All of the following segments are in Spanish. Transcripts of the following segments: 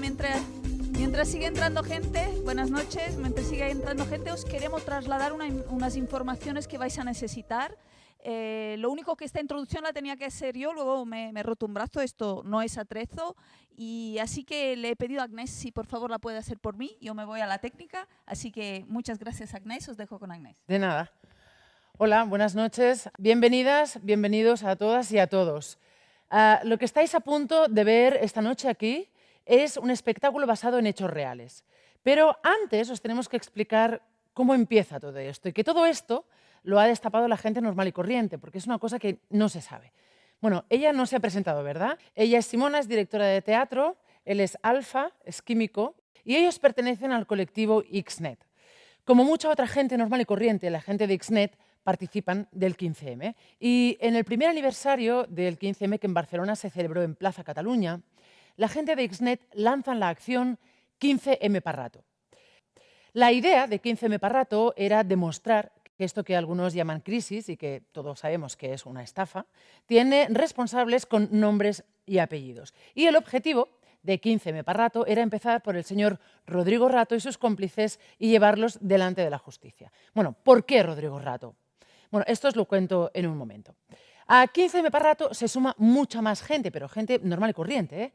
Mientras, mientras sigue entrando gente, buenas noches, mientras sigue entrando gente os queremos trasladar una- unas informaciones que vais a necesitar. Eh, lo único que esta introducción la tenía que hacer yo, luego me, me he roto un brazo, esto no es atrezo, y así que le he pedido a Agnès si por favor la puede hacer por mí, yo me voy a la técnica, así que muchas gracias Agnès, os dejo con Agnès. De nada. Hola, buenas noches. Bienvenidas, bienvenidos a todas y a todos. Ah, lo que estáis a punto de ver esta noche aquí es un espectáculo basado en hechos reales. Pero antes os tenemos que explicar cómo empieza todo esto y que todo esto lo ha destapado la gente normal y corriente, porque es una cosa que no se sabe. Bueno, ella no se ha presentado, ¿verdad? Ella es Simona, es directora de teatro, él es Alfa, es químico, y ellos pertenecen al colectivo XNET. Como mucha otra gente normal y corriente, la gente de XNET participan del 15M. Y en el primer aniversario del 15M, que en Barcelona se celebró en Plaza Cataluña, la gente de XNET lanzan la acción 15M Parrato. La idea de 15M Parrato era demostrar que esto que algunos llaman crisis y que todos sabemos que es una estafa, tiene responsables con nombres y apellidos. Y el objetivo de 15M Parrato era empezar por el señor Rodrigo Rato y sus cómplices y llevarlos delante de la justicia. Bueno, ¿por qué Rodrigo Rato? Bueno, esto os lo cuento en un momento. A 15M Parrato se suma mucha más gente, pero gente normal y corriente. ¿eh?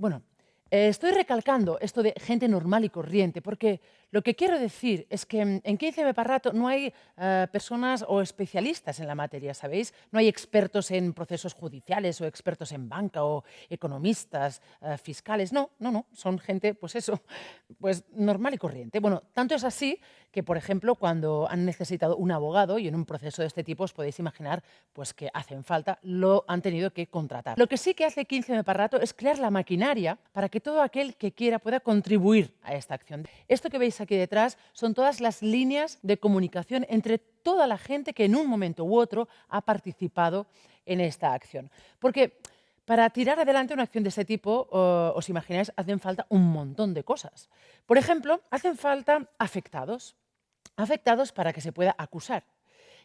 Bueno, eh, estoy recalcando esto de gente normal y corriente, porque lo que quiero decir es que mm, en 15M Parrato no hay eh, personas o especialistas en la materia, ¿sabéis? No hay expertos en procesos judiciales o expertos en banca o economistas, eh, fiscales. No, no, no, son gente, pues eso, pues normal y corriente. Bueno, tanto es así que, por ejemplo, cuando han necesitado un abogado y en un proceso de este tipo os podéis imaginar pues, que hacen falta, lo han tenido que contratar. Lo que sí que hace 15M Parrato es crear la maquinaria para que todo aquel que quiera pueda contribuir a esta acción. Esto que veis aquí detrás son todas las líneas de comunicación entre toda la gente que en un momento u otro ha participado en esta acción. Porque para tirar adelante una acción de este tipo, os imagináis, hacen falta un montón de cosas. Por ejemplo, hacen falta afectados, afectados para que se pueda acusar.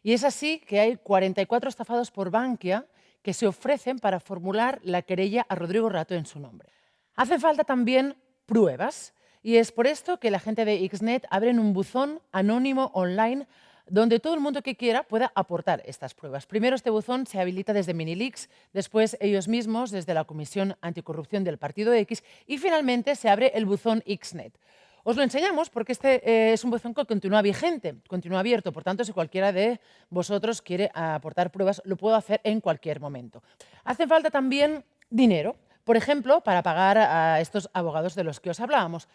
Y es así que hay 44 estafados por Bankia que se ofrecen para formular la querella a Rodrigo Rato en su nombre. Hacen falta también pruebas y es por esto que la gente de XNET abren un buzón anónimo online donde todo el mundo que quiera pueda aportar estas pruebas. Primero este buzón se habilita desde Minilix, después ellos mismos desde la Comisión Anticorrupción del Partido X y finalmente se abre el buzón XNET. Os lo enseñamos porque este eh, es un buzón que continúa vigente, continúa abierto, por tanto si cualquiera de vosotros quiere aportar pruebas lo puedo hacer en cualquier momento. Hace falta también dinero, por ejemplo, para pagar a estos abogados de los que os hablábamos.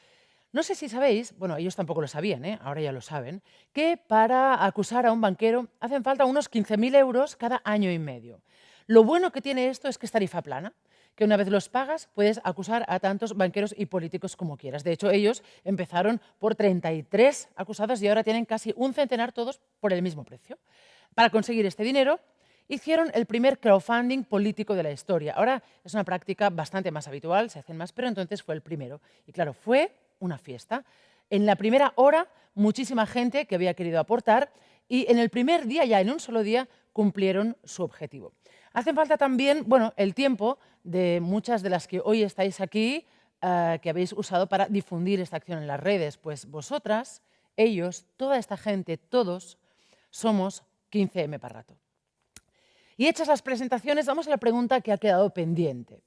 No sé si sabéis, bueno, ellos tampoco lo sabían, ¿eh? ahora ya lo saben, que para acusar a un banquero hacen falta unos 15.000 euros cada año y medio. Lo bueno que tiene esto es que es tarifa plana, que una vez los pagas puedes acusar a tantos banqueros y políticos como quieras. De hecho, ellos empezaron por 33 acusados y ahora tienen casi un centenar todos por el mismo precio. Para conseguir este dinero, hicieron el primer crowdfunding político de la historia. Ahora es una práctica bastante más habitual, se hacen más, pero entonces fue el primero. Y claro, fue una fiesta. En la primera hora, muchísima gente que había querido aportar y en el primer día, ya en un solo día, cumplieron su objetivo. Hacen falta también, bueno, el tiempo de muchas de las que hoy estáis aquí, eh, que habéis usado para difundir esta acción en las redes. Pues vosotras, ellos, toda esta gente, todos, somos 15M Parrato. Y hechas las presentaciones, vamos a la pregunta que ha quedado pendiente.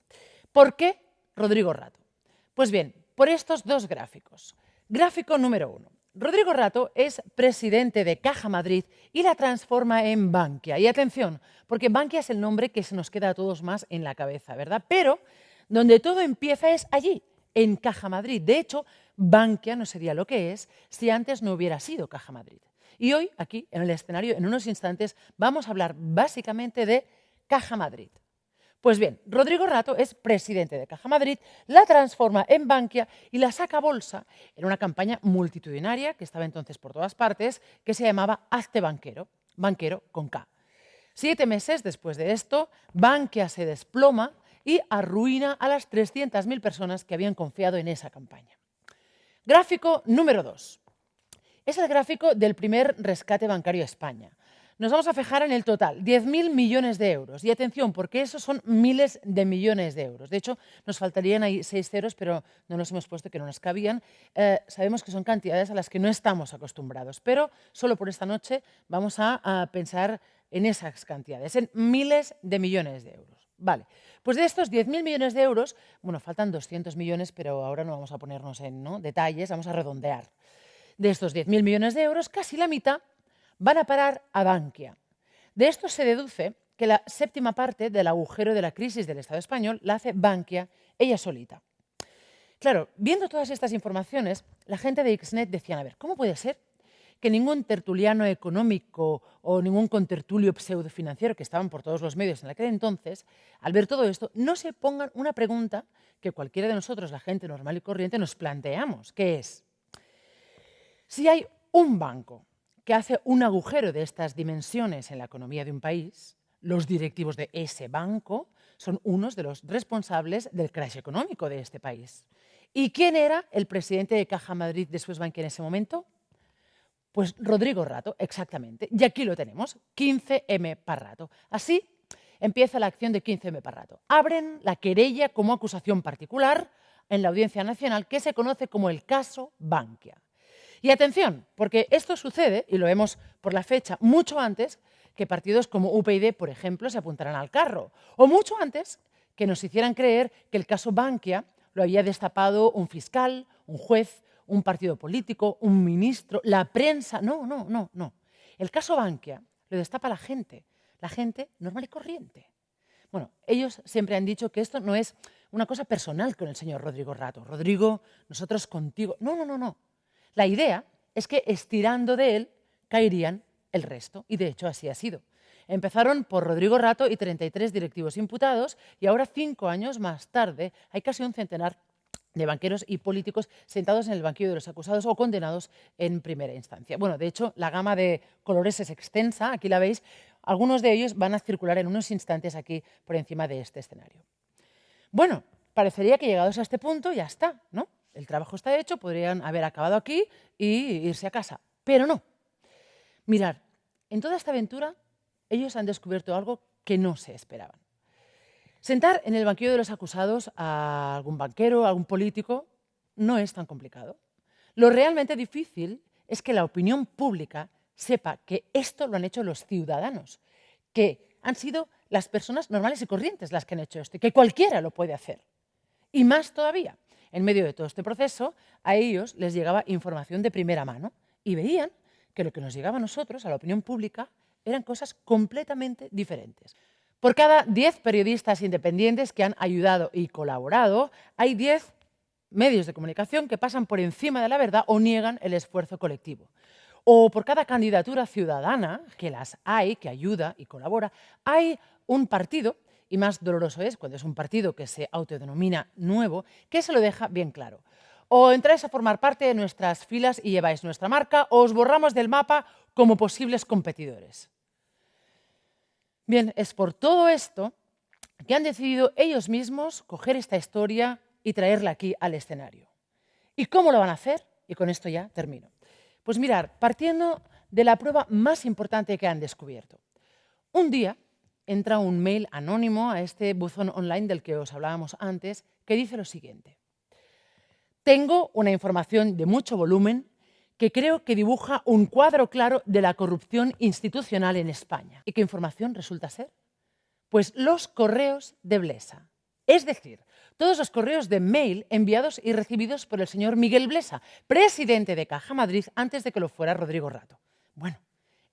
¿Por qué Rodrigo Rato? Pues bien, por estos dos gráficos. Gráfico número uno. Rodrigo Rato es presidente de Caja Madrid y la transforma en Bankia. Y atención, porque Bankia es el nombre que se nos queda a todos más en la cabeza, ¿verdad? Pero donde todo empieza es allí, en Caja Madrid. De hecho, Bankia no sería lo que es si antes no hubiera sido Caja Madrid. Y hoy, aquí, en el escenario, en unos instantes, vamos a hablar básicamente de Caja Madrid. Pues bien, Rodrigo Rato es presidente de Caja Madrid, la transforma en Bankia y la saca a bolsa en una campaña multitudinaria que estaba entonces por todas partes, que se llamaba Hazte Banquero, banquero con K. Siete meses después de esto, Bankia se desploma y arruina a las 300.000 personas que habían confiado en esa campaña. Gráfico número 2. Es el gráfico del primer rescate bancario a España. Nos vamos a fijar en el total, 10.000 millones de euros. Y atención, porque esos son miles de millones de euros. De hecho, nos faltarían ahí seis ceros, pero no nos hemos puesto que no nos cabían. Eh, sabemos que son cantidades a las que no estamos acostumbrados, pero solo por esta noche vamos a, pensar en esas cantidades, en miles de millones de euros. Vale, pues de estos 10.000 millones de euros, bueno, faltan 200 millones, pero ahora no vamos a ponernos en ¿no? detalles, vamos a redondear. De estos 10.000 millones de euros, casi la mitad van a parar a Bankia. De esto se deduce que la séptima parte del agujero de la crisis del Estado español la hace Bankia ella solita. Claro, viendo todas estas informaciones, la gente de Xnet decía, a ver, ¿cómo puede ser que ningún tertuliano económico o ningún contertulio pseudofinanciero que estaban por todos los medios en aquel entonces, al ver todo esto, no se pongan una pregunta que cualquiera de nosotros, la gente normal y corriente, nos planteamos, que es, si hay un banco que hace un agujero de estas dimensiones en la economía de un país, los directivos de ese banco son unos de los responsables del crash económico de este país. ¿Y quién era el presidente de Caja Madrid de Swissbank en ese momento? Pues Rodrigo Rato, exactamente. Y aquí lo tenemos, 15M Parrato. Así empieza la acción de 15M Parrato. Abren la querella como acusación particular en la Audiencia Nacional que se conoce como el caso Bankia. Y atención, porque esto sucede, y lo vemos por la fecha, mucho antes que partidos como UPyD, por ejemplo, se apuntaran al carro, o mucho antes que nos hicieran creer que el caso Bankia lo había destapado un fiscal, un juez, un partido político, un ministro, la prensa. No, no, no, no. El caso Bankia lo destapa la gente, la gente normal y corriente. Bueno, ellos siempre han dicho que esto no es una cosa personal con el señor Rodrigo Rato. Rodrigo, nosotros contigo. No, no, no, no. La idea es que estirando de él caerían el resto, y de hecho así ha sido. Empezaron por Rodrigo Rato y 33 directivos imputados, y ahora, cinco años más tarde, hay casi un centenar de banqueros y políticos sentados en el banquillo de los acusados o condenados en primera instancia. Bueno, de hecho, la gama de colores es extensa, aquí la veis. Algunos de ellos van a circular en unos instantes aquí por encima de este escenario. Bueno, parecería que llegados a este punto ya está, ¿no? El trabajo está hecho, podrían haber acabado aquí y irse a casa. Pero no. Mirar, en toda esta aventura ellos han descubierto algo que no se esperaban. Sentar en el banquillo de los acusados a algún banquero, a algún político, no es tan complicado. Lo realmente difícil es que la opinión pública sepa que esto lo han hecho los ciudadanos, que han sido las personas normales y corrientes las que han hecho esto, y que cualquiera lo puede hacer. Y más todavía, en medio de todo este proceso, a ellos les llegaba información de primera mano y veían que lo que nos llegaba a nosotros, a la opinión pública, eran cosas completamente diferentes. Por cada 10 periodistas independientes que han ayudado y colaborado, hay 10 medios de comunicación que pasan por encima de la verdad o niegan el esfuerzo colectivo. O por cada candidatura ciudadana, que las hay, que ayuda y colabora, hay un partido y más doloroso es cuando es un partido que se autodenomina nuevo, que se lo deja bien claro. O entráis a formar parte de nuestras filas y lleváis nuestra marca, o os borramos del mapa como posibles competidores. Bien, es por todo esto que han decidido ellos mismos coger esta historia y traerla aquí al escenario. ¿Y cómo lo van a hacer? Y con esto ya termino. Pues mirar, partiendo de la prueba más importante que han descubierto. Un día entra un mail anónimo a este buzón online del que os hablábamos antes, que dice lo siguiente. Tengo una información de mucho volumen que creo que dibuja un cuadro claro de la corrupción institucional en España. ¿Y qué información resulta ser? Pues los correos de Blesa. Es decir, todos los correos de mail enviados y recibidos por el señor Miguel Blesa, presidente de Caja Madrid antes de que lo fuera Rodrigo Rato. Bueno,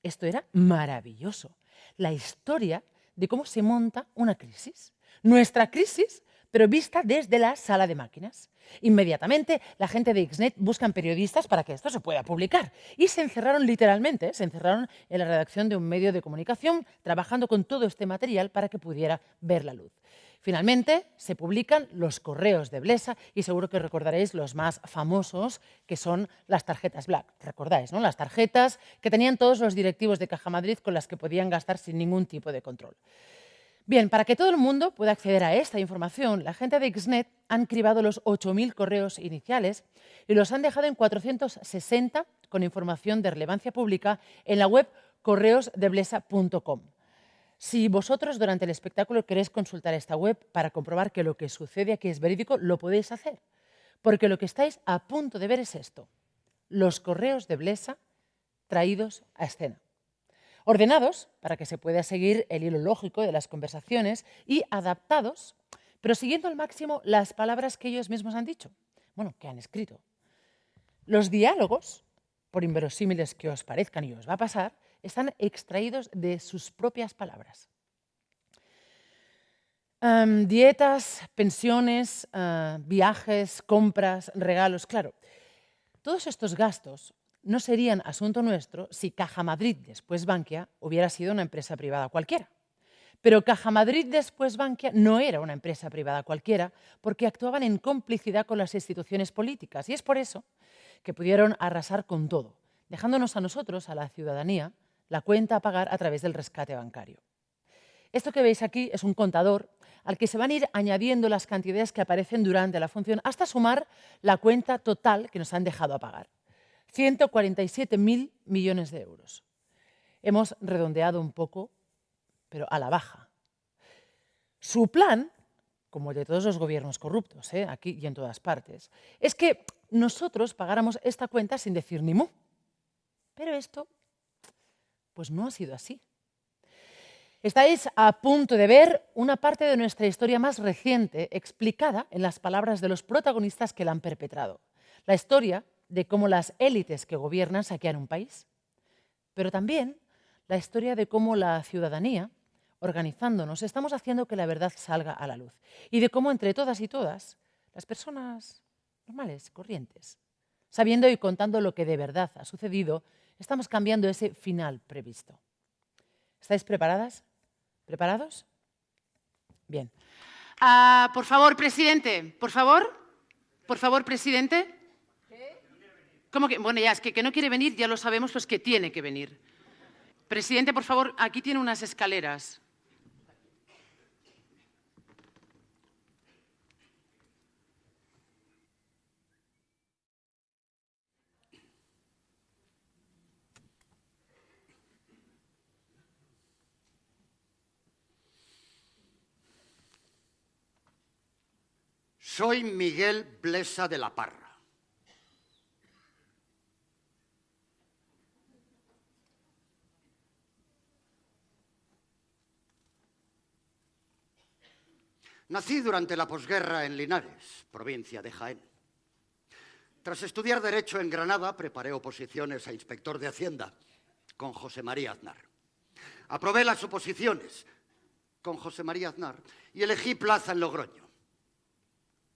esto era maravilloso. La historia de cómo se monta una crisis. Nuestra crisis, pero vista desde la sala de máquinas. Inmediatamente, la gente de Xnet buscan periodistas para que esto se pueda publicar. Y se encerraron literalmente, se encerraron en la redacción de un medio de comunicación, trabajando con todo este material para que pudiera ver la luz. Finalmente, se publican los correos de Blesa y seguro que recordaréis los más famosos, que son las tarjetas Black. ¿Recordáis, no? Las tarjetas que tenían todos los directivos de Caja Madrid con las que podían gastar sin ningún tipo de control. Bien, para que todo el mundo pueda acceder a esta información, la gente de Xnet han cribado los 8.000 correos iniciales y los han dejado en 460 con información de relevancia pública en la web correosdeblesa.com. Si vosotros durante el espectáculo queréis consultar esta web para comprobar que lo que sucede aquí es verídico, lo podéis hacer. Porque lo que estáis a punto de ver es esto. Los correos de Blesa traídos a escena. Ordenados para que se pueda seguir el hilo lógico de las conversaciones y adaptados, pero siguiendo al máximo las palabras que ellos mismos han dicho, bueno, que han escrito. Los diálogos, por inverosímiles que os parezcan y os va a pasar, están extraídos de sus propias palabras. Dietas, pensiones, eh, viajes, compras, regalos, claro. Todos estos gastos no serían asunto nuestro si Caja Madrid, después Bankia, hubiera sido una empresa privada cualquiera. Pero Caja Madrid, después Bankia, no era una empresa privada cualquiera porque actuaban en complicidad con las instituciones políticas. Y es por eso que pudieron arrasar con todo, dejándonos a nosotros, a la ciudadanía, la cuenta a pagar a través del rescate bancario. Esto que veis aquí es un contador al que se van a ir añadiendo las cantidades que aparecen durante la función hasta sumar la cuenta total que nos han dejado a pagar. 147.000 millones de euros. Hemos redondeado un poco, pero a la baja. Su plan, como el de todos los gobiernos corruptos, ¿eh? aquí y en todas partes, es que nosotros pagáramos esta cuenta sin decir ni mu. Pero esto, pues no ha sido así. Estáis a punto de ver una parte de nuestra historia más reciente explicada en las palabras de los protagonistas que la han perpetrado. La historia de cómo las élites que gobiernan saquean un país, pero también la historia de cómo la ciudadanía, organizándonos, estamos haciendo que la verdad salga a la luz y de cómo entre todas y todas, las personas normales, corrientes, sabiendo y contando lo que de verdad ha sucedido, estamos cambiando ese final previsto. ¿Estáis preparadas? ¿Preparados? Bien. Uh, por favor, presidente, por favor. Por favor, presidente. ¿Cómo que? Bueno, ya, es que, que no quiere venir, ya lo sabemos, pues que tiene que venir. Presidente, por favor, aquí tiene unas escaleras. Soy Miguel Blesa de la Parra. Nací durante la posguerra en Linares, provincia de Jaén. Tras estudiar Derecho en Granada, preparé oposiciones a inspector de Hacienda con José María Aznar. Aprobé las oposiciones con José María Aznar y elegí plaza en Logroño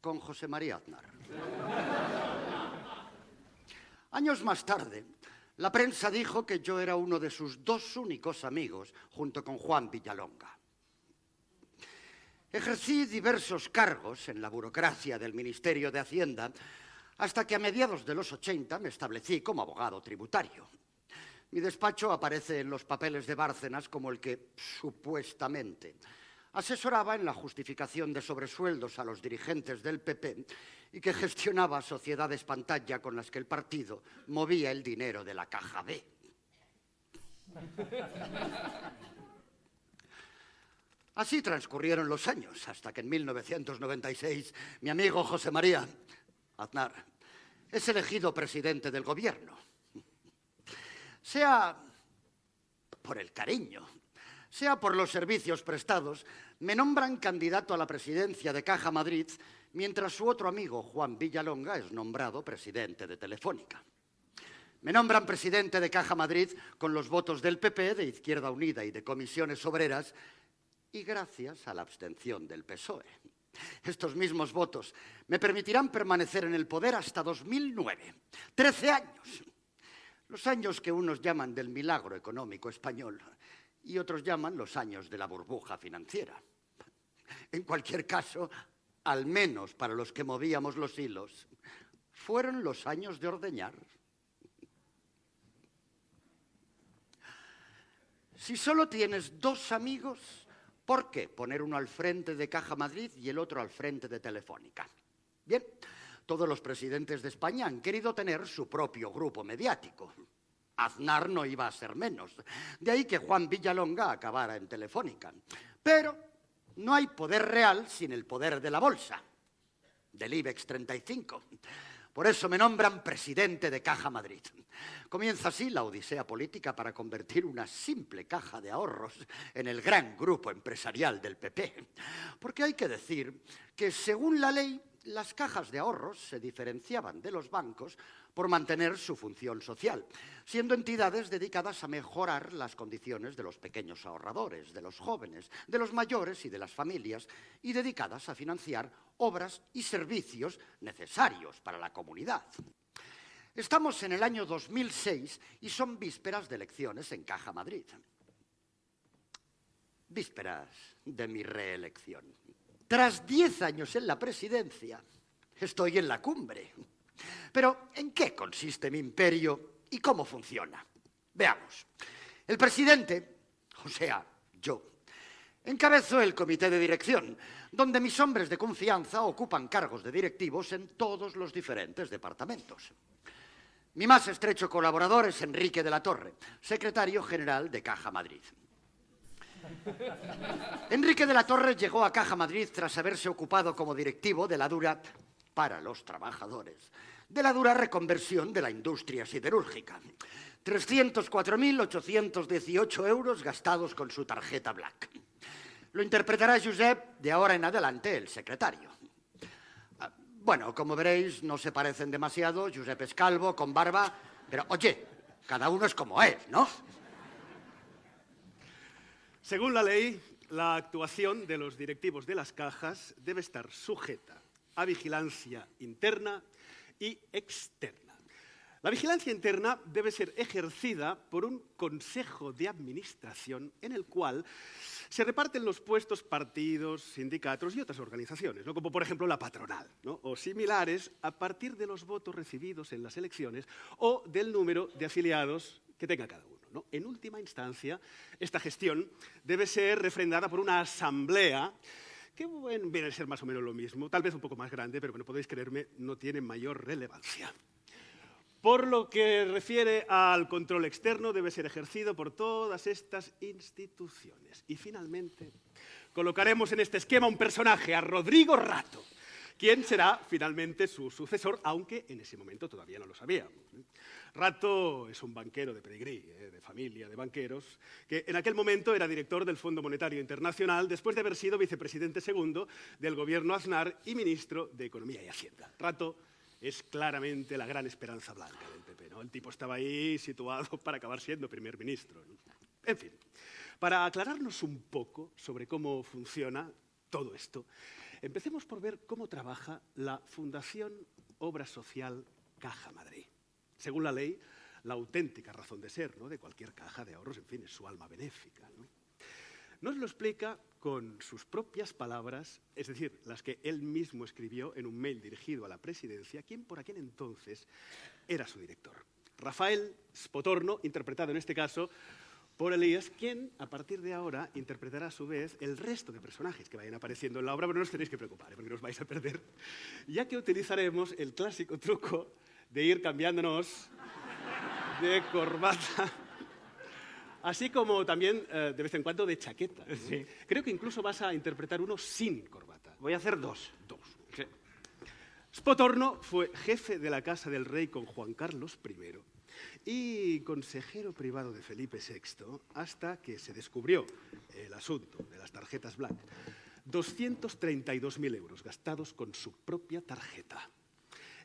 con José María Aznar. Años más tarde, la prensa dijo que yo era uno de sus dos únicos amigos junto con Juan Villalonga. Ejercí diversos cargos en la burocracia del Ministerio de Hacienda hasta que a mediados de los 80 me establecí como abogado tributario. Mi despacho aparece en los papeles de Bárcenas como el que, supuestamente, asesoraba en la justificación de sobresueldos a los dirigentes del PP y que gestionaba sociedades pantalla con las que el partido movía el dinero de la caja B. Así transcurrieron los años, hasta que en 1996 mi amigo José María Aznar es elegido presidente del gobierno. Sea por el cariño, sea por los servicios prestados, me nombran candidato a la presidencia de Caja Madrid, mientras su otro amigo, Juan Villalonga, es nombrado presidente de Telefónica. Me nombran presidente de Caja Madrid con los votos del PP, de Izquierda Unida y de Comisiones Obreras, y gracias a la abstención del PSOE. Estos mismos votos me permitirán permanecer en el poder hasta 2009. Trece años. Los años que unos llaman del milagro económico español y otros llaman los años de la burbuja financiera. En cualquier caso, al menos para los que movíamos los hilos, fueron los años de ordeñar. Si solo tienes dos amigos, ¿Por qué poner uno al frente de Caja Madrid y el otro al frente de Telefónica? Bien, todos los presidentes de España han querido tener su propio grupo mediático. Aznar no iba a ser menos. De ahí que Juan Villalonga acabara en Telefónica. Pero no hay poder real sin el poder de la bolsa, del IBEX 35. Por eso me nombran presidente de Caja Madrid. Comienza así la odisea política para convertir una simple caja de ahorros en el gran grupo empresarial del PP. Porque hay que decir que, según la ley, las cajas de ahorros se diferenciaban de los bancos por mantener su función social, siendo entidades dedicadas a mejorar las condiciones de los pequeños ahorradores, de los jóvenes, de los mayores y de las familias, y dedicadas a financiar obras y servicios necesarios para la comunidad. Estamos en el año 2006 y son vísperas de elecciones en Caja Madrid. Vísperas de mi reelección. Tras diez años en la presidencia, estoy en la cumbre. Pero, ¿en qué consiste mi imperio y cómo funciona? Veamos. El presidente, o sea, yo, encabezo el comité de dirección, donde mis hombres de confianza ocupan cargos de directivos en todos los diferentes departamentos. Mi más estrecho colaborador es Enrique de la Torre, secretario general de Caja Madrid. Enrique de la Torre llegó a Caja Madrid tras haberse ocupado como directivo de la dura para los trabajadores, de la dura reconversión de la industria siderúrgica. 304.818 euros gastados con su tarjeta Black. Lo interpretará Josep de ahora en adelante, el secretario. Ah, bueno, como veréis, no se parecen demasiado. Josep es calvo, con barba, pero oye, cada uno es como es, ¿no? Según la ley, la actuación de los directivos de las cajas debe estar sujeta a vigilancia interna y externa. La vigilancia interna debe ser ejercida por un consejo de administración en el cual se reparten los puestos partidos, sindicatos y otras organizaciones, como por ejemplo la patronal, o similares a partir de los votos recibidos en las elecciones o del número de afiliados que tenga cada uno. En última instancia, esta gestión debe ser refrendada por una asamblea que viene a ser más o menos lo mismo, tal vez un poco más grande, pero bueno, podéis creerme, no tiene mayor relevancia. Por lo que refiere al control externo, debe ser ejercido por todas estas instituciones. Y finalmente, colocaremos en este esquema un personaje, a Rodrigo Rato, quien será finalmente su sucesor, aunque en ese momento todavía no lo sabíamos. Rato es un banquero de pedigrí, eh, de familia de banqueros, que en aquel momento era director del Fondo Monetario Internacional después de haber sido vicepresidente segundo del gobierno Aznar y ministro de Economía y Hacienda. Rato es claramente la gran esperanza blanca del PP. El tipo estaba ahí situado para acabar siendo primer ministro. En fin, para aclararnos un poco sobre cómo funciona todo esto, empecemos por ver cómo trabaja la Fundación Obra Social Caja Madrid. Según la ley, la auténtica razón de ser de cualquier caja de ahorros, en fin, es su alma benéfica. Nos lo explica con sus propias palabras, es decir, las que él mismo escribió en un mail dirigido a la presidencia, quien por aquel entonces era su director. Rafael Spotorno, interpretado en este caso por Elías, quien a partir de ahora interpretará a su vez el resto de personajes que vayan apareciendo en la obra, pero no os tenéis que preocupar, ¿eh? porque no os vais a perder, ya que utilizaremos el clásico truco de ir cambiándonos de corbata, así como también eh, de vez en cuando de chaqueta. Creo que incluso vas a interpretar uno sin corbata. Voy a hacer dos. Dos. Spotorno fue jefe de la Casa del Rey con Juan Carlos I y consejero privado de Felipe VI hasta que se descubrió el asunto de las tarjetas Black. 232.000 euros gastados con su propia tarjeta.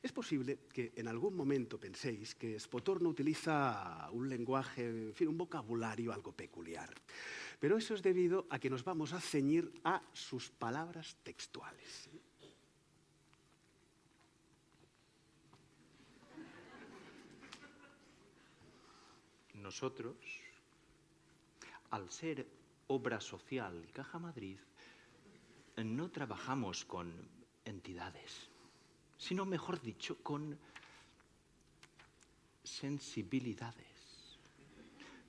Es posible que en algún momento penséis que Spotorno utiliza un lenguaje, un vocabulario algo peculiar. Pero eso es debido a que nos vamos a ceñir a sus palabras textuales. Nosotros, al ser obra social Caja Madrid, no trabajamos con entidades sino mejor dicho, con sensibilidades.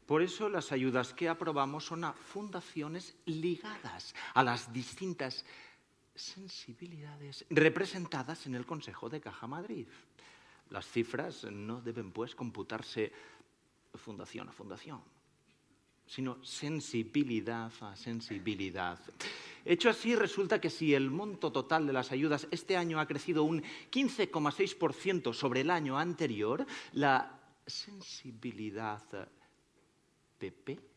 Por eso las ayudas que aprobamos son a fundaciones ligadas a las distintas sensibilidades representadas en el Consejo de Caja Madrid. Las cifras no deben, pues, computarse fundación a fundación, sino sensibilidad a sensibilidad. Hecho así, resulta que si el monto total de las ayudas este año ha crecido un 15,6% sobre el año anterior, la sensibilidad PP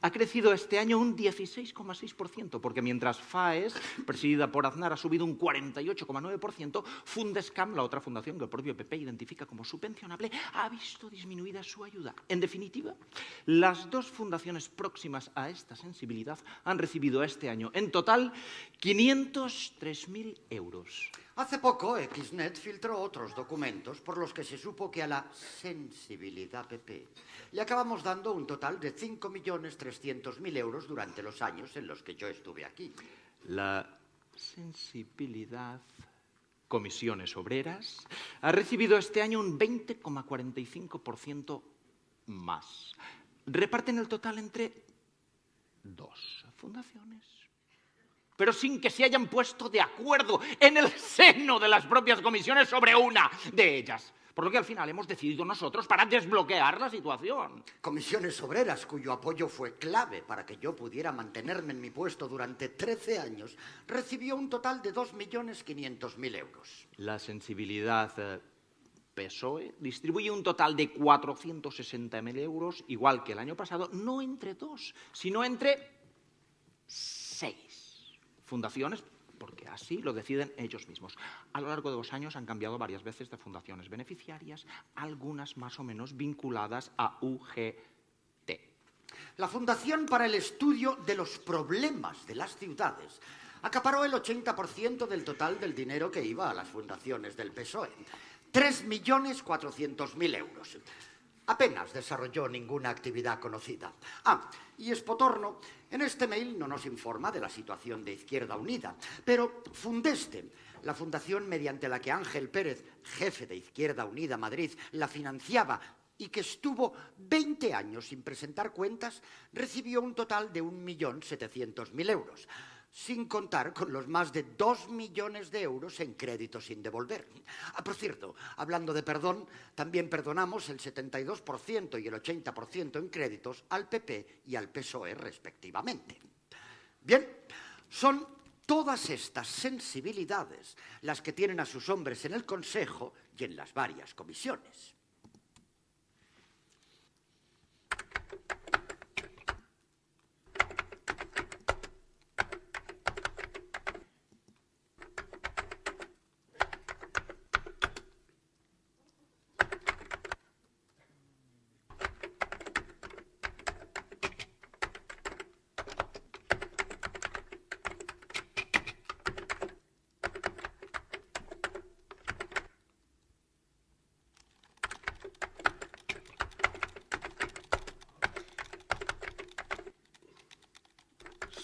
ha crecido este año un 16,6%, porque mientras FAES, presidida por Aznar, ha subido un 48,9%, Fundescam, la otra fundación que el propio PP identifica como subvencionable, ha visto disminuida su ayuda. En definitiva, las dos fundaciones próximas a esta sensibilidad han recibido este año en total 503.000 euros. Hace poco, Xnet filtró otros documentos por los que se supo que a la sensibilidad PP le acabamos dando un total de 5.300.000 euros durante los años en los que yo estuve aquí. La sensibilidad Comisiones Obreras ha recibido este año un 20,45% más. Reparten el total entre dos fundaciones pero sin que se hayan puesto de acuerdo en el seno de las propias comisiones sobre una de ellas. Por lo que al final hemos decidido nosotros para desbloquear la situación. Comisiones obreras, cuyo apoyo fue clave para que yo pudiera mantenerme en mi puesto durante 13 años, recibió un total de 2.500.000 euros. La sensibilidad eh, PSOE distribuye un total de 460.000 euros, igual que el año pasado, no entre dos, sino entre fundaciones porque así lo deciden ellos mismos. A lo largo de los años han cambiado varias veces de fundaciones beneficiarias, algunas más o menos vinculadas a UGT. La Fundación para el Estudio de los Problemas de las Ciudades acaparó el 80% del total del dinero que iba a las fundaciones del PSOE. 3.400.000 euros apenas desarrolló ninguna actividad conocida. Ah, y Espotorno en este mail no nos informa de la situación de Izquierda Unida, pero Fundeste, la fundación mediante la que Ángel Pérez, jefe de Izquierda Unida Madrid, la financiaba y que estuvo 20 años sin presentar cuentas, recibió un total de 1.700.000 euros sin contar con los más de dos millones de euros en créditos sin devolver. Ah, por cierto, hablando de perdón, también perdonamos el 72% y el 80% en créditos al PP y al PSOE respectivamente. Bien, son todas estas sensibilidades las que tienen a sus hombres en el Consejo y en las varias comisiones.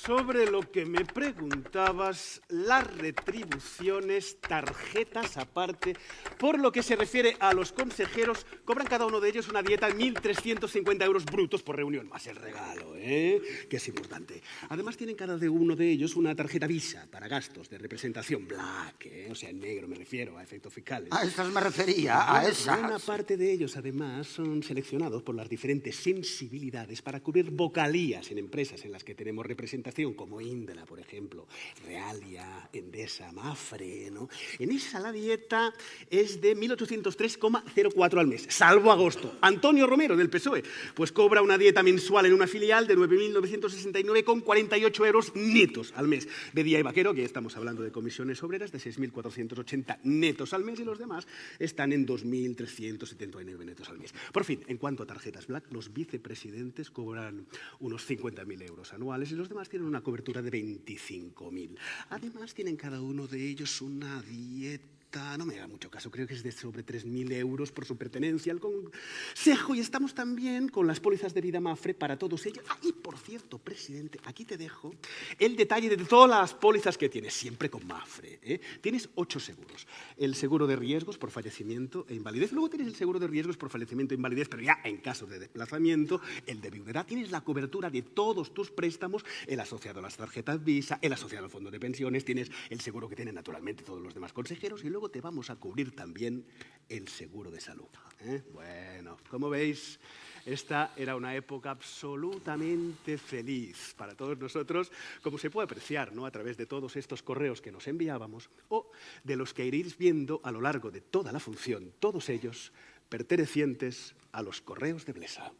Sobre lo que me preguntabas, las retribuciones, tarjetas aparte, por lo que se refiere a los consejeros, cobran cada uno de ellos una dieta de 1.350 euros brutos por reunión, más el regalo, ¿eh? que es importante. Además tienen cada uno de ellos una tarjeta Visa para gastos de representación black, ¿eh? o sea, en negro me refiero, a efectos fiscales. A esas me refería, a esas. Una parte de ellos, además, son seleccionados por las diferentes sensibilidades para cubrir vocalías en empresas en las que tenemos representación como Indra, por ejemplo, Realia, Endesa, Mafre, ¿no? En esa la dieta es de 1.803,04 al mes, salvo agosto. Antonio Romero, del PSOE, pues cobra una dieta mensual en una filial de 9.969,48 euros netos al mes. Bedía y Vaquero, que estamos hablando de comisiones obreras, de 6.480 netos al mes y los demás están en 2.379 netos al mes. Por fin, en cuanto a tarjetas Black, los vicepresidentes cobran unos 50.000 euros anuales y los demás tienen una cobertura de 25.000. Además, tienen cada uno de ellos una dieta no me haga mucho caso, creo que es de sobre 3.000 euros por su pertenencia al Consejo y estamos también con las pólizas de vida Mafre para todos ellos. Ah, y por cierto, presidente, aquí te dejo el detalle de todas las pólizas que tienes, siempre con Mafre. ¿eh? Tienes ocho seguros. El seguro de riesgos por fallecimiento e invalidez, luego tienes el seguro de riesgos por fallecimiento e invalidez, pero ya en caso de desplazamiento, el de viudedad, tienes la cobertura de todos tus préstamos, el asociado a las tarjetas Visa, el asociado al fondo de pensiones, tienes el seguro que tienen naturalmente todos los demás consejeros y luego te vamos a cubrir también el seguro de salud. ¿eh? Bueno, como veis, esta era una época absolutamente feliz para todos nosotros, como se puede apreciar ¿no? a través de todos estos correos que nos enviábamos o de los que iréis viendo a lo largo de toda la función, todos ellos pertenecientes a los correos de Blesa.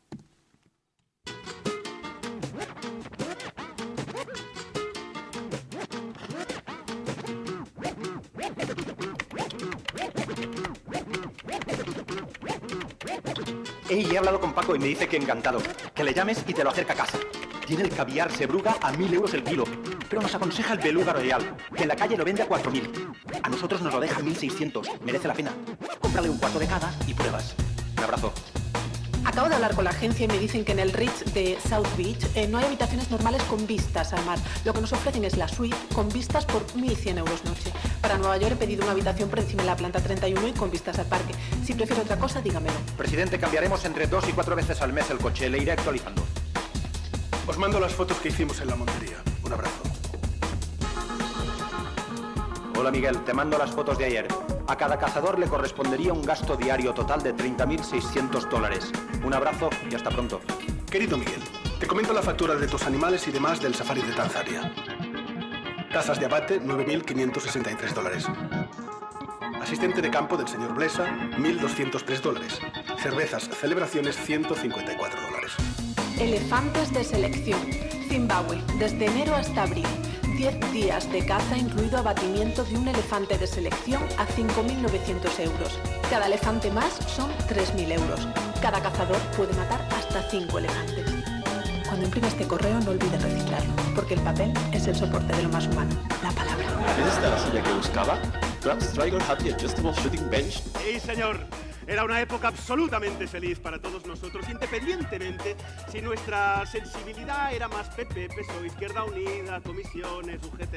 Ey, he hablado con Paco y me dice que encantado. Que le llames y te lo acerca a casa. Tiene el caviar Sebruga a mil euros el kilo. Pero nos aconseja el beluga royal, que en la calle lo vende a cuatro mil. A nosotros nos lo deja a 1600. Merece la pena. Cómprale un cuarto de cada y pruebas. Un abrazo. Acabo de hablar con la agencia y me dicen que en el Ritz de South Beach eh, no hay habitaciones normales con vistas al mar. Lo que nos ofrecen es la suite con vistas por 1.100 euros noche. Para Nueva York he pedido una habitación por encima de la planta 31 y con vistas al parque. Si prefiere otra cosa, dígamelo. Presidente, cambiaremos entre dos y cuatro veces al mes el coche. Le iré actualizando. Os mando las fotos que hicimos en la montería. Un abrazo. Hola Miguel, te mando las fotos de ayer. A cada cazador le correspondería un gasto diario total de 30.600 dólares. Un abrazo y hasta pronto. Querido Miguel, te comento la factura de tus animales y demás del safari de Tanzania. Tasas de abate, 9.563 dólares. Asistente de campo del señor Blesa, 1.203 dólares. Cervezas, celebraciones, 154 dólares. Elefantes de selección. Zimbabue, desde enero hasta abril. 10 días de caza, incluido abatimiento de un elefante de selección a 5.900 euros. Cada elefante más son 3.000 euros. Cada cazador puede matar hasta 5 elefantes. Cuando imprime este correo no olvides reciclarlo, porque el papel es el soporte de lo más humano, la palabra. ¿Es esta la silla que buscaba? Trump Striker Happy Adjustable Shooting Bench. Sí, señor. Era una época absolutamente feliz para todos nosotros, independientemente si nuestra sensibilidad era más PP, PSOE, Izquierda Unida, comisiones, UGT.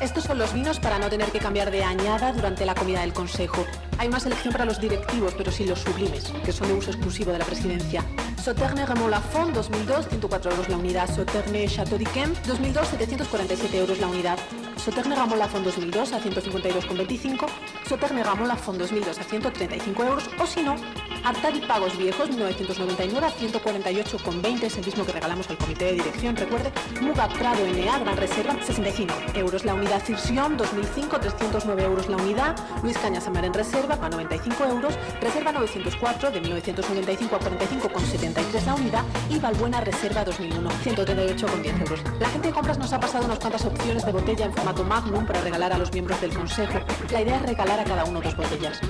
Estos son los vinos para no tener que cambiar de añada durante la comida del Consejo. Hay una selección para los directivos, pero sin los sublimes, que son de uso exclusivo de la presidencia. Sauterne Ramon Lafont 2002, 104 euros la unidad. Sauterne Chateau d'Yquem 2002, 747 euros la unidad. Sauterne Ramon Lafont 2002 a 152,25. Sauterne Ramon Lafont 2002 a 135 euros. O si no, Artadi Pagos Viejos 1999 a 148,20 es el mismo que regalamos al comité de dirección. Recuerde, Muga Prado NA Gran Reserva 65 euros la unidad. Cirsion 2005 309 euros la unidad. Luis Cañas Amar en Reserva a 95 euros. Reserva 904 de 1995 a 45,73 la unidad. Y Valbuena Reserva 2001 138,10 euros. La gente de compras nos ha pasado unas cuantas opciones de botella en formato Magnum para regalar a los miembros del consejo. La idea es regalar a cada uno dos botellas.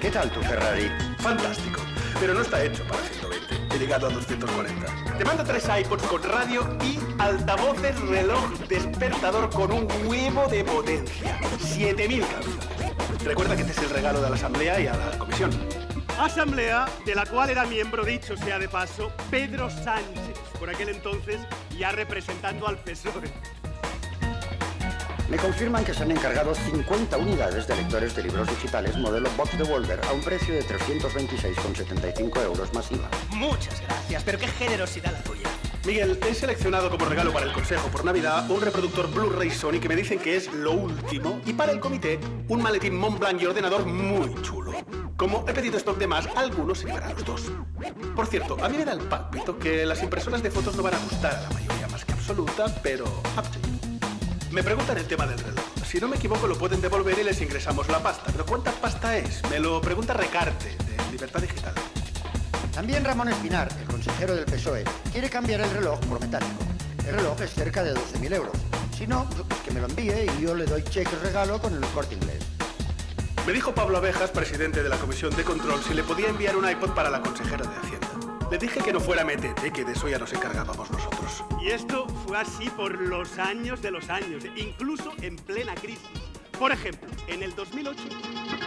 ¿Qué tal tu Ferrari? Fantástico. Pero no está hecho para 120. He llegado a 240. Te mando tres iPods con radio y altavoces reloj despertador con un huevo de potencia. 7000 cabezas. Recuerda que este es el regalo de la Asamblea y a la Comisión. Asamblea de la cual era miembro, dicho sea de paso, Pedro Sánchez, por aquel entonces ya representando al PSOE. Me confirman que se han encargado 50 unidades de lectores de libros digitales modelo Box de Wolver a un precio de 326,75 euros más IVA. Muchas gracias, pero qué generosidad la tuya. Miguel, he seleccionado como regalo para el Consejo por Navidad un reproductor Blu-ray Sony que me dicen que es lo último y para el comité un maletín Montblanc y ordenador muy chulo. Como he pedido stock de más, algunos se llevarán los dos. Por cierto, a mí me da el pálpito que las impresoras de fotos no van a gustar a la mayoría más que absoluta, pero up to you. Me preguntan el tema del reloj. Si no me equivoco, lo pueden devolver y les ingresamos la pasta. ¿Pero cuánta pasta es? Me lo pregunta Recarte, de Libertad Digital. También Ramón Espinar, el consejero del PSOE, quiere cambiar el reloj por metálico. El reloj es cerca de 12.000 euros. Si no, pues que me lo envíe y yo le doy cheque regalo con el corte inglés. Me dijo Pablo Abejas, presidente de la Comisión de Control, si le podía enviar un iPod para la consejera de Hacienda. Le dije que no fuera metete, que de eso ya nos encargábamos nosotros. Y esto fue así por los años de los años, incluso en plena crisis. Por ejemplo, en el 2008...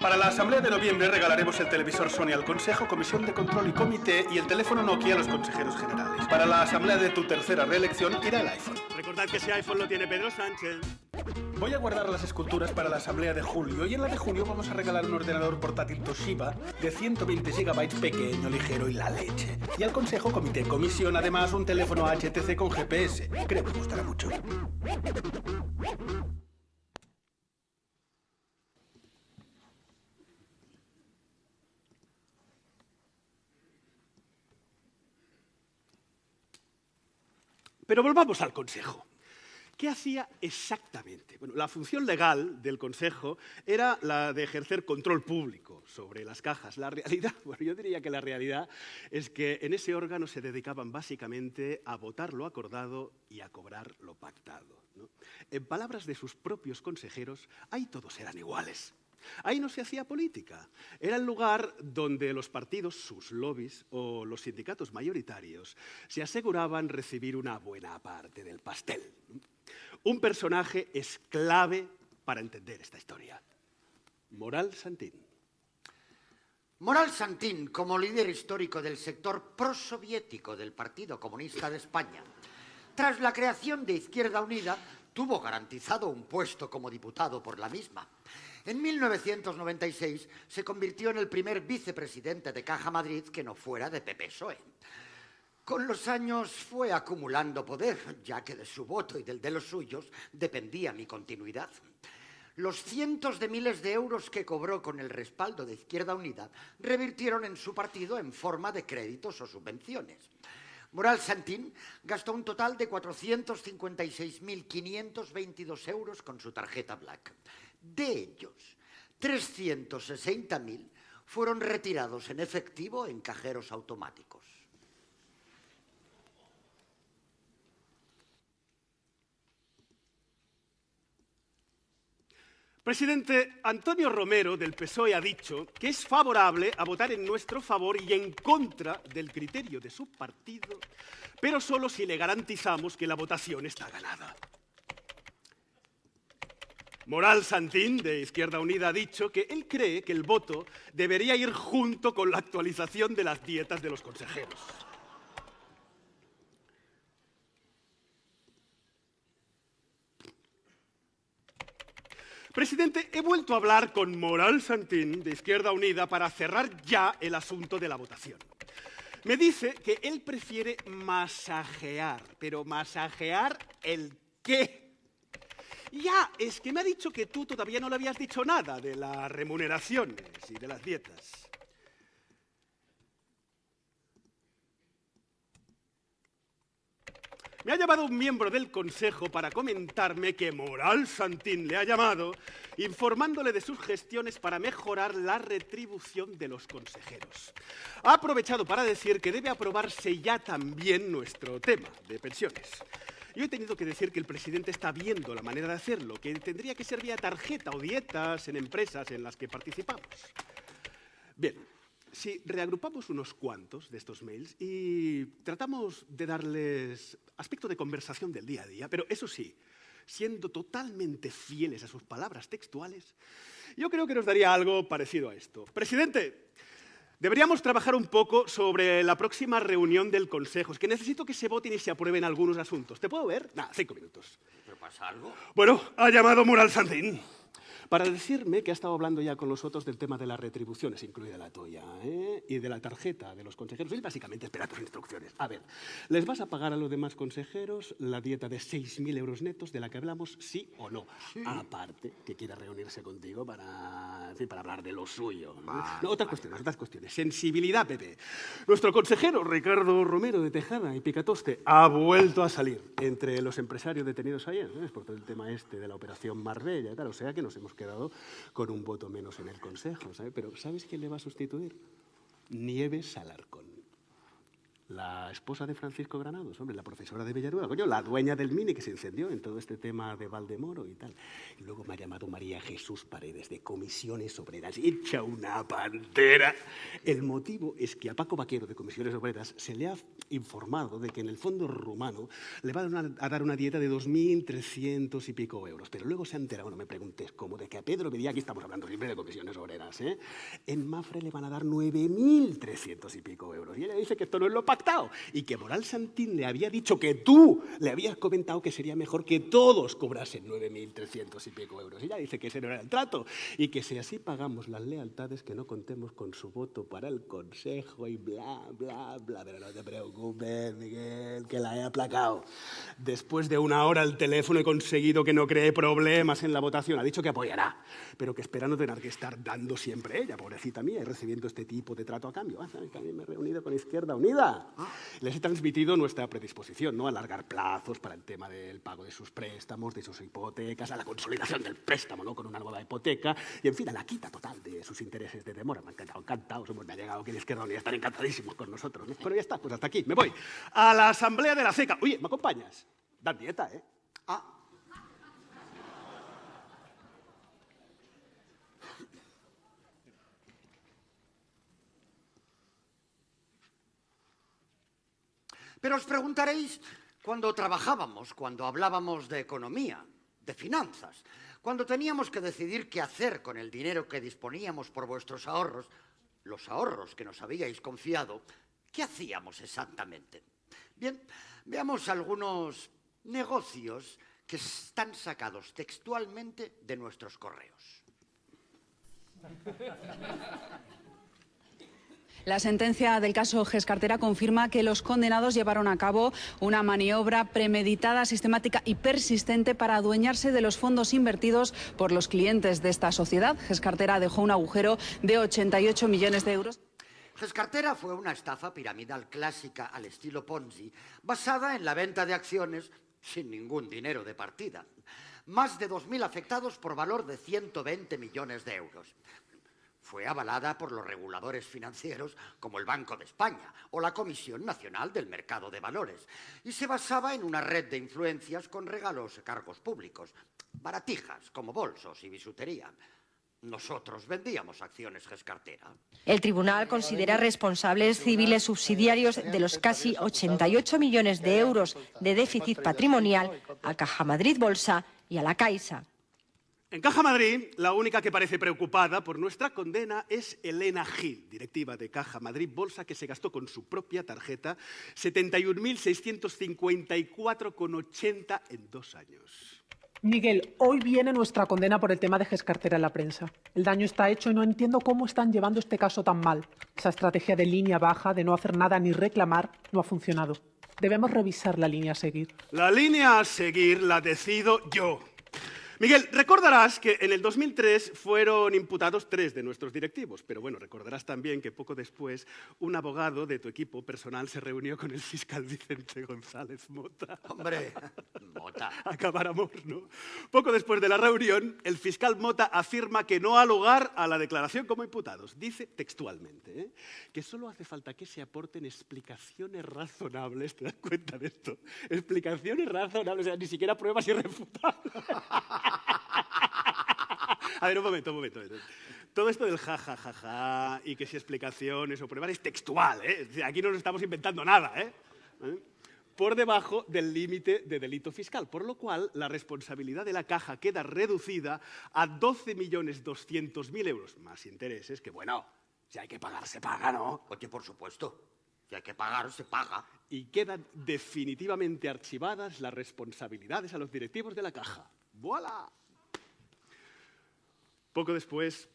Para la Asamblea de noviembre regalaremos el televisor Sony al Consejo, Comisión de Control y Comité y el teléfono Nokia a los consejeros generales. Para la Asamblea de tu tercera reelección irá el iPhone. Recordad que ese iPhone lo tiene Pedro Sánchez. Voy a guardar las esculturas para la asamblea de julio y en la de junio vamos a regalar un ordenador portátil Toshiba de 120 GB pequeño, ligero y la leche. Y al Consejo, Comité, Comisión, además un teléfono HTC con GPS. Creo que gustará mucho. Pero volvamos al Consejo. ¿Qué hacía exactamente? Bueno, la función legal del Consejo era la de ejercer control público sobre las cajas. La realidad, bueno, yo diría que la realidad es que en ese órgano se dedicaban básicamente a votar lo acordado y a cobrar lo pactado. En palabras de sus propios consejeros, ahí todos eran iguales. Ahí no se hacía política. Era el lugar donde los partidos, sus lobbies o los sindicatos mayoritarios se aseguraban recibir una buena parte del pastel. Un personaje es clave para entender esta historia. Moral Santín. Moral Santín, como líder histórico del sector prosoviético del Partido Comunista de España, tras la creación de Izquierda Unida, tuvo garantizado un puesto como diputado por la misma. En 1996 se convirtió en el primer vicepresidente de Caja Madrid que no fuera de PP-PSOE. Con los años fue acumulando poder, ya que de su voto y del de los suyos dependía mi continuidad. Los cientos de miles de euros que cobró con el respaldo de Izquierda Unida revirtieron en su partido en forma de créditos o subvenciones. Moral Santín gastó un total de 456.522 euros con su tarjeta Black. De ellos, 360.000 fueron retirados en efectivo en cajeros automáticos. Presidente Antonio Romero del PSOE ha dicho que es favorable a votar en nuestro favor y en contra del criterio de su partido, pero solo si le garantizamos que la votación está ganada. Moral Santín, de Izquierda Unida, ha dicho que él cree que el voto debería ir junto con la actualización de las dietas de los consejeros. Presidente, he vuelto a hablar con Moral Santín, de Izquierda Unida, para cerrar ya el asunto de la votación. Me dice que él prefiere masajear, pero masajear el qué. Ya, es que me ha dicho que tú todavía no le habías dicho nada de las remuneraciones y de las dietas. Me ha llamado un miembro del Consejo para comentarme que Moral Santín le ha llamado informándole de sus gestiones para mejorar la retribución de los consejeros. Ha aprovechado para decir que debe aprobarse ya también nuestro tema de pensiones. Yo he tenido que decir que el presidente está viendo la manera de hacerlo, que tendría que ser vía tarjeta o dietas en empresas en las que participamos. Bien, si reagrupamos unos cuantos de estos mails y tratamos de darles aspecto de conversación del día a día, pero eso sí, siendo totalmente fieles a sus palabras textuales, yo creo que nos daría algo parecido a esto. Presidente, deberíamos trabajar un poco sobre la próxima reunión del Consejo. Es que necesito que se voten y se aprueben algunos asuntos. ¿Te puedo ver? Nada, cinco minutos. ¿Pero pasa algo? Bueno, ha llamado Mural para decirme que ha estado hablando ya con los otros del tema de las retribuciones, incluida la toya, ¿eh? y de la tarjeta de los consejeros. Él básicamente espera tus instrucciones. A ver, ¿les vas a pagar a los demás consejeros la dieta de 6.000 euros netos de la que hablamos, sí o no? Aparte, que quiera reunirse contigo para, en fin, para hablar de lo suyo. no, otras cuestiones, otras cuestiones. Sensibilidad, Pepe. Nuestro consejero, Ricardo Romero de Tejada y Picatoste, ha vuelto a salir entre los empresarios detenidos ayer, ¿eh? por todo el tema este de la operación Marbella y tal. O sea que nos hemos quedado con un voto menos en el Consejo. Pero ¿sabes quién le va a sustituir? Nieves Alarcón. La esposa de Francisco Granados, hombre, la profesora de Villanueva, coño, la dueña del Mini que se encendió en todo este tema de Valdemoro y tal. Y luego me ha llamado María Jesús Paredes de Comisiones Obreras, hecha una pantera. El motivo es que a Paco Vaquero de Comisiones Obreras se le ha informado de que en el fondo rumano le va a dar una, dieta de 2.300 y pico euros. Pero luego se ha enterado, no me preguntes cómo, de que a Pedro Medía, aquí estamos hablando siempre de Comisiones Obreras, ¿eh? en Mafre le van a dar 9.300 y pico euros. Y ella dice que esto no es lo pactado y que Moral Santín le había dicho que tú le habías comentado que sería mejor que todos cobrasen 9.300 y pico euros. Y ella dice que ese no era el trato y que si así pagamos las lealtades, que no contemos con su voto para el Consejo y bla, bla, bla. Pero no te preocupes, Miguel, que la he aplacado. Después de una hora al teléfono he conseguido que no cree problemas en la votación. Ha dicho que apoyará, pero que espera no tener que estar dando siempre ella, pobrecita mía, y recibiendo este tipo de trato a cambio. Ah. También me he reunido con Izquierda Unida. Les he transmitido nuestra predisposición ¿no? a alargar plazos para el tema del pago de sus préstamos, de sus hipotecas, a la consolidación del préstamo ¿no? con una nueva hipoteca y, en fin, a la quita total de sus intereses de demora. Me han quedado encantados, me ha llegado aquí de Izquierda y están encantadísimos con nosotros. ¿no? Pero ya está, pues hasta aquí, me voy. A la Asamblea de la CECA. Oye, ¿me acompañas? Dan dieta, ¿eh? Ah, Pero os preguntaréis, cuando trabajábamos, cuando hablábamos de economía, de finanzas, cuando teníamos que decidir qué hacer con el dinero que disponíamos por vuestros ahorros, los ahorros que nos habíais confiado, ¿qué hacíamos exactamente? Bien, veamos algunos negocios que están sacados textualmente de nuestros correos. La sentencia del caso Gescartera confirma que los condenados llevaron a cabo una maniobra premeditada, sistemática y persistente para adueñarse de los fondos invertidos por los clientes de esta sociedad. Gescartera dejó un agujero de 88 millones de euros. Gescartera fue una estafa piramidal clásica al estilo Ponzi, basada en la venta de acciones sin ningún dinero de partida. Más de 2.000 afectados por valor de 120 millones de euros fue avalada por los reguladores financieros como el Banco de España o la Comisión Nacional del Mercado de Valores y se basaba en una red de influencias con regalos a cargos públicos, baratijas como bolsos y bisutería. Nosotros vendíamos acciones Gescartera. El tribunal considera responsables civiles subsidiarios de los casi 88 millones de euros de déficit patrimonial a Caja Madrid Bolsa y a la Caixa. En Caja Madrid, la única que parece preocupada por nuestra condena es Elena Gil, directiva de Caja Madrid Bolsa, que se gastó con su propia tarjeta 71.654,80 en dos años. Miguel, hoy viene nuestra condena por el tema de Gescartera en la prensa. El daño está hecho y no entiendo cómo están llevando este caso tan mal. Esa estrategia de línea baja, de no hacer nada ni reclamar, no ha funcionado. Debemos revisar la línea a seguir. La línea a seguir la decido yo. Miguel, recordarás que en el 2003 fueron imputados tres de nuestros directivos, pero bueno, recordarás también que poco después un abogado de tu equipo personal se reunió con el fiscal Vicente González Mota. Hombre, Mota. Acabáramos, ¿no? Poco después de la reunión, el fiscal Mota afirma que no ha lugar a la declaración como imputados. Dice textualmente ¿eh? que solo hace falta que se aporten explicaciones razonables, ¿te das cuenta de esto? Explicaciones razonables, o sea, ni siquiera pruebas irrefutables. A ver, un momento, un momento. Todo esto del ja, ja, ja, ja, y que si explicaciones o pruebas es textual, ¿eh? Aquí no nos estamos inventando nada, ¿eh? ¿Eh? Por debajo del límite de delito fiscal, por lo cual la responsabilidad de la caja queda reducida a 12.200.000 euros, más intereses, que bueno, si hay que pagar, se paga, ¿no? Oye, por supuesto. Si hay que pagar, se paga. Y quedan definitivamente archivadas las responsabilidades a los directivos de la caja. ¡Voilà! Poco después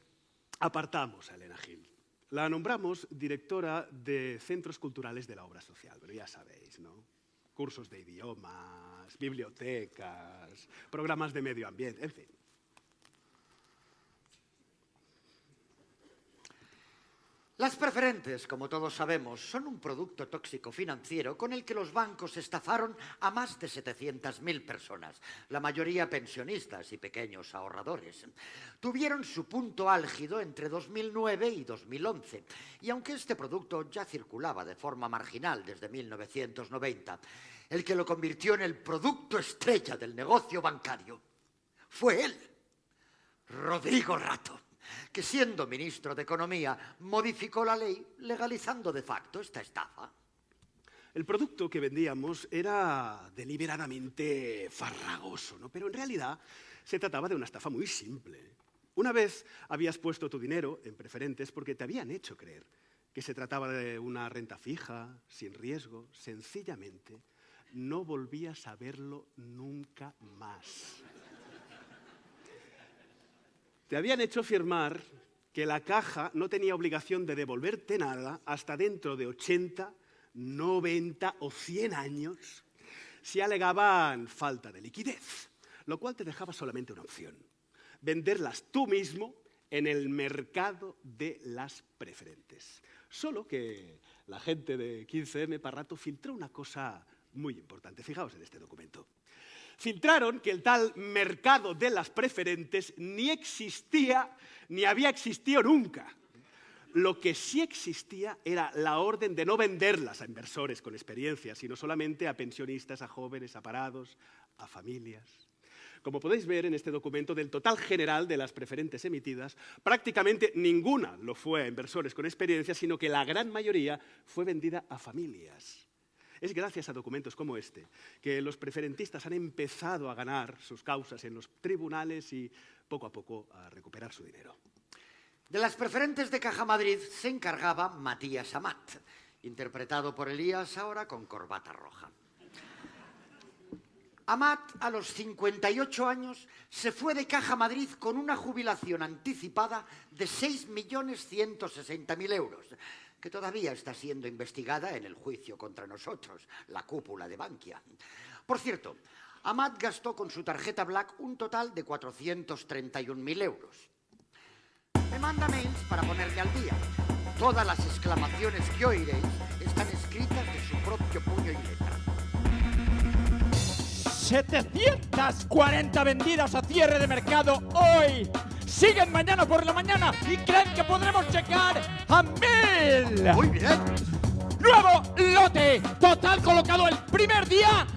apartamos a Elena Gil. La nombramos directora de Centros Culturales de la Obra Social, pero ya sabéis, ¿no? Cursos de idiomas, bibliotecas, programas de medio ambiente, en fin. Las preferentes, como todos sabemos, son un producto tóxico financiero con el que los bancos estafaron a más de 700.000 personas, la mayoría pensionistas y pequeños ahorradores. Tuvieron su punto álgido entre 2009 y 2011, y aunque este producto ya circulaba de forma marginal desde 1990, el que lo convirtió en el producto estrella del negocio bancario fue él, Rodrigo Rato que siendo ministro de Economía modificó la ley legalizando de facto esta estafa. El producto que vendíamos era deliberadamente farragoso, ¿no? pero en realidad se trataba de una estafa muy simple. Una vez habías puesto tu dinero en preferentes porque te habían hecho creer que se trataba de una renta fija, sin riesgo, sencillamente no volvías a verlo nunca más. Te habían hecho firmar que la caja no tenía obligación de devolverte nada hasta dentro de 80, 90 o 100 años si alegaban falta de liquidez, lo cual te dejaba solamente una opción, venderlas tú mismo en el mercado de las preferentes. Solo que la gente de 15M para rato filtró una cosa muy importante. Fijaos en este documento. Filtraron que el tal mercado de las preferentes ni existía ni había existido nunca. Lo que sí existía era la orden de no venderlas a inversores con experiencia, sino solamente a pensionistas, a jóvenes, a parados, a familias. Como podéis ver en este documento, del total general de las preferentes emitidas, prácticamente ninguna lo fue a inversores con experiencia, sino que la gran mayoría fue vendida a familias. Es gracias a documentos como este que los preferentistas han empezado a ganar sus causas en los tribunales y poco a poco a recuperar su dinero. De las preferentes de Caja Madrid se encargaba Matías Amat, interpretado por Elías ahora con corbata roja. Amat, a los 58 años, se fue de Caja Madrid con una jubilación anticipada de 6.160.000 euros, que todavía está siendo investigada en el juicio contra nosotros, la cúpula de Bankia. Por cierto, Amat gastó con su tarjeta Black un total de 431.000 euros. Me manda mails para ponerme al día. Todas las exclamaciones que oiréis están escritas de su propio puño y letra. 740 vendidas a cierre de mercado hoy. Siguen mañana por la mañana y creen que podremos llegar a mil. Muy bien. Nuevo lote. Total colocado el primer día.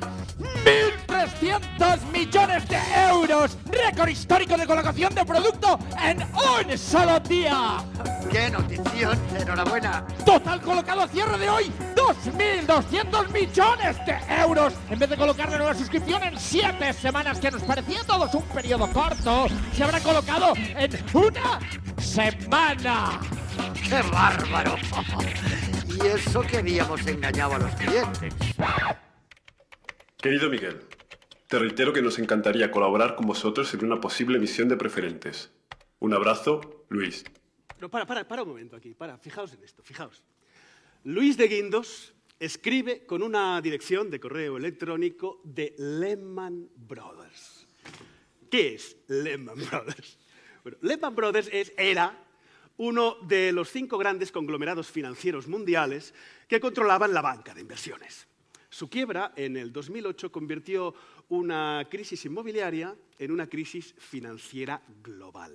1.300 millones de euros. Récord histórico de colocación de producto en un solo día. ¡Qué notición! ¡Enhorabuena! Total colocado a cierre de hoy, 2.200 millones de euros. En vez de colocar de nueva suscripción en 7 semanas, que nos parecía todos un periodo corto, se habrá colocado en una semana. ¡Qué bárbaro! Y eso que habíamos engañado a los clientes. Querido Miguel, te reitero que nos encantaría colaborar con vosotros en una posible emisión de preferentes. Un abrazo, Luis. No, para, para, para un momento aquí, para, fijaos en esto, fijaos. Luis de Guindos escribe con una dirección de correo electrónico de Lehman Brothers. ¿Qué es Lehman Brothers? Bueno, Lehman Brothers es, era uno de los cinco grandes conglomerados financieros mundiales que controlaban la banca de inversiones. Su quiebra en el 2008 convirtió una crisis inmobiliaria en una crisis financiera global.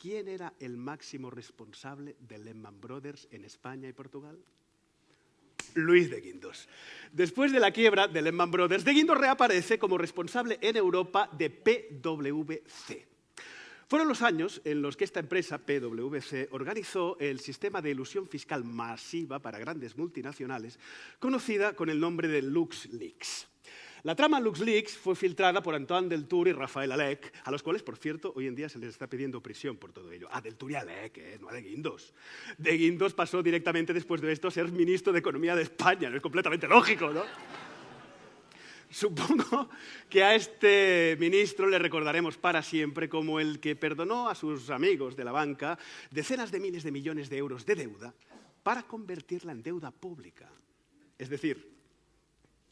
¿Quién era el máximo responsable de Lehman Brothers en España y Portugal? Luis de Guindos. Después de la quiebra de Lehman Brothers, de Guindos reaparece como responsable en Europa de PwC. Fueron los años en los que esta empresa, PwC, organizó el sistema de ilusión fiscal masiva para grandes multinacionales, conocida con el nombre de LuxLeaks. La trama LuxLeaks fue filtrada por Antoine Deltour y Rafael Alec, a los cuales, por cierto, hoy en día se les está pidiendo prisión por todo ello. A Deltour y Alec, ¿eh? no a De Guindos. De Guindos pasó directamente después de esto a ser ministro de Economía de España, no es completamente lógico, ¿no? Supongo que a este ministro le recordaremos para siempre como el que perdonó a sus amigos de la banca decenas de miles de millones de euros de deuda para convertirla en deuda pública. Es decir,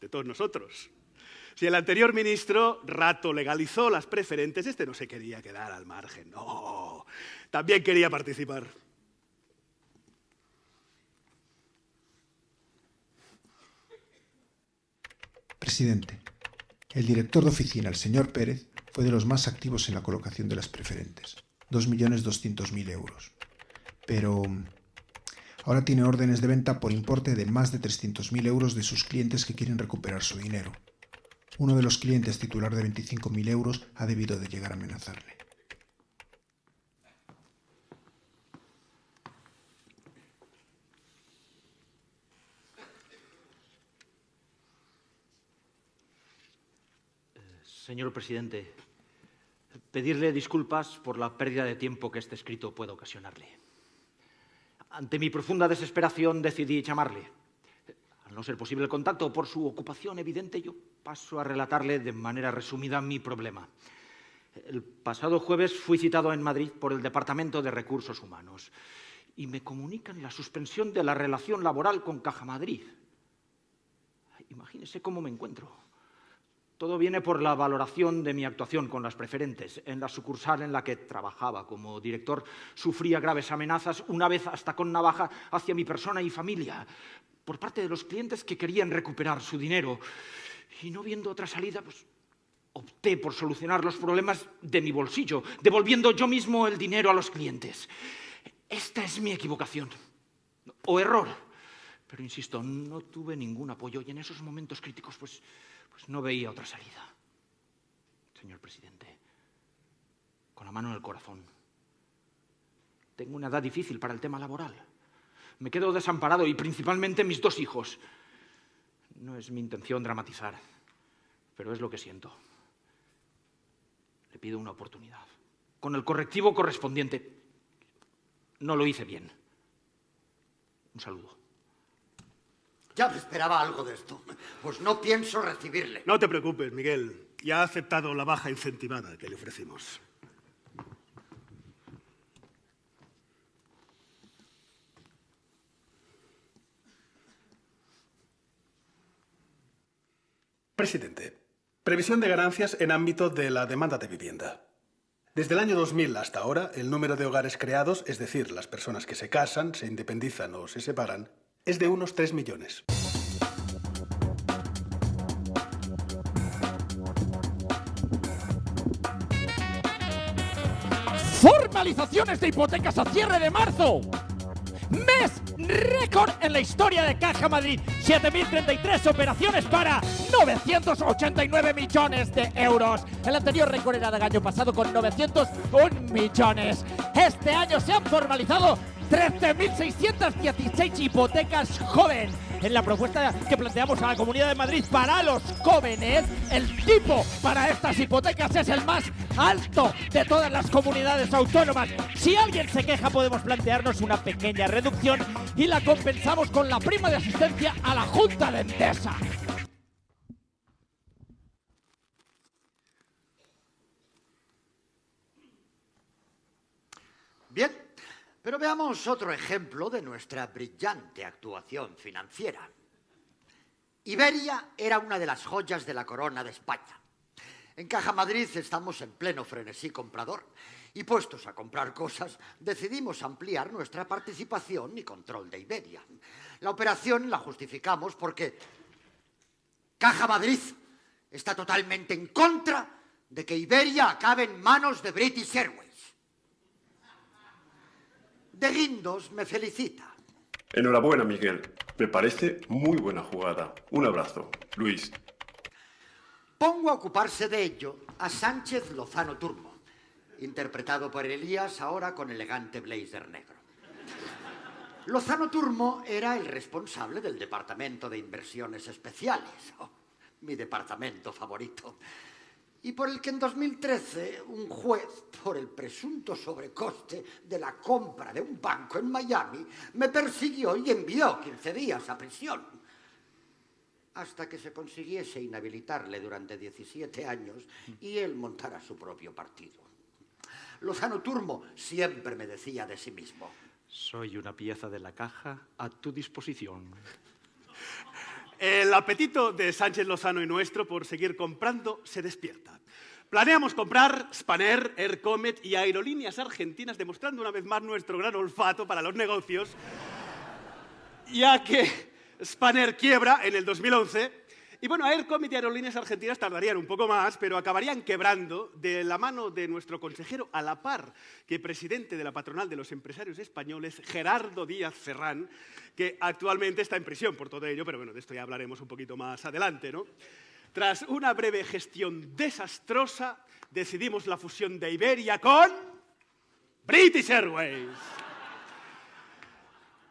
de todos nosotros. Si el anterior ministro Rato legalizó las preferentes, este no se quería quedar al margen. No, también quería participar. Presidente, el director de oficina, el señor Pérez, fue de los más activos en la colocación de las preferentes, 2.200.000 euros. Pero ahora tiene órdenes de venta por importe de más de 300.000 euros de sus clientes que quieren recuperar su dinero. Uno de los clientes titular de 25.000 euros ha debido de llegar a amenazarle. Señor presidente, pedirle disculpas por la pérdida de tiempo que este escrito puede ocasionarle. Ante mi profunda desesperación decidí llamarle. Al no ser posible el contacto por su ocupación evidente, yo paso a relatarle de manera resumida mi problema. El pasado jueves fui citado en Madrid por el Departamento de Recursos Humanos y me comunican la suspensión de la relación laboral con Caja Madrid. Imagínese cómo me encuentro. Todo viene por la valoración de mi actuación con las preferentes. En la sucursal en la que trabajaba como director sufría graves amenazas, una vez hasta con navaja, hacia mi persona y familia, por parte de los clientes que querían recuperar su dinero. Y no viendo otra salida, pues opté por solucionar los problemas de mi bolsillo, devolviendo yo mismo el dinero a los clientes. Esta es mi equivocación o error. Pero insisto, no tuve ningún apoyo y en esos momentos críticos pues, pues no veía otra salida. Señor presidente, con la mano en el corazón, tengo una edad difícil para el tema laboral. Me quedo desamparado y principalmente mis dos hijos. No es mi intención dramatizar, pero es lo que siento. Le pido una oportunidad, con el correctivo correspondiente. No lo hice bien. Un saludo. Ya me esperaba algo de esto. Pues no pienso recibirle. No te preocupes, Miguel. Ya ha aceptado la baja incentivada que le ofrecimos. Presidente, previsión de ganancias en ámbito de la demanda de vivienda. Desde el año 2000 hasta ahora, el número de hogares creados, es decir, las personas que se casan, se independizan o se separan, es de unos 3 millones. Formalizaciones de hipotecas a cierre de marzo. Mes récord en la historia de Caja Madrid. 7.033 operaciones para 989 millones de euros. El anterior récord era del año pasado con 901 millones. Este año se han formalizado 13.616 hipotecas joven. En la propuesta que planteamos a la Comunidad de Madrid para los jóvenes, el tipo para estas hipotecas es el más alto de todas las comunidades autónomas. Si alguien se queja, podemos plantearnos una pequeña reducción y la compensamos con la prima de asistencia a la Junta de Endesa. Bien, pero veamos otro ejemplo de nuestra brillante actuación financiera. Iberia era una de las joyas de la corona de España. En Caja Madrid estamos en pleno frenesí comprador y puestos a comprar cosas, decidimos ampliar nuestra participación y control de Iberia. La operación la justificamos porque Caja Madrid está totalmente en contra de que Iberia acabe en manos de British Airways. De Guindos me felicita. Enhorabuena, Miguel. Me parece muy buena jugada. Un abrazo. Luis. Pongo a ocuparse de ello a Sánchez Lozano Turmo, interpretado por Elías ahora con elegante blazer negro. Lozano Turmo era el responsable del Departamento de Inversiones Especiales, oh, mi departamento favorito, y por el que en 2013 un juez, por el presunto sobrecoste de la compra de un banco en Miami, me persiguió y envió 15 días a prisión hasta que se consiguiese inhabilitarle durante 17 años y él montara su propio partido. Lozano Turmo siempre me decía de sí mismo. Soy una pieza de la caja a tu disposición. El apetito de Sánchez Lozano y nuestro por seguir comprando se despierta. Planeamos comprar Spanair, Air Comet y aerolíneas argentinas, demostrando una vez más nuestro gran olfato para los negocios, ya que Spanair quiebra en el 2011 y bueno, Air Comet y Aerolíneas Argentinas tardarían un poco más, pero acabarían quebrando de la mano de nuestro consejero a la par que presidente de la patronal de los empresarios españoles, Gerardo Díaz Ferrán, que actualmente está en prisión por todo ello, pero bueno, de esto ya hablaremos un poquito más adelante, ¿no? Tras una breve gestión desastrosa, decidimos la fusión de Iberia con British Airways.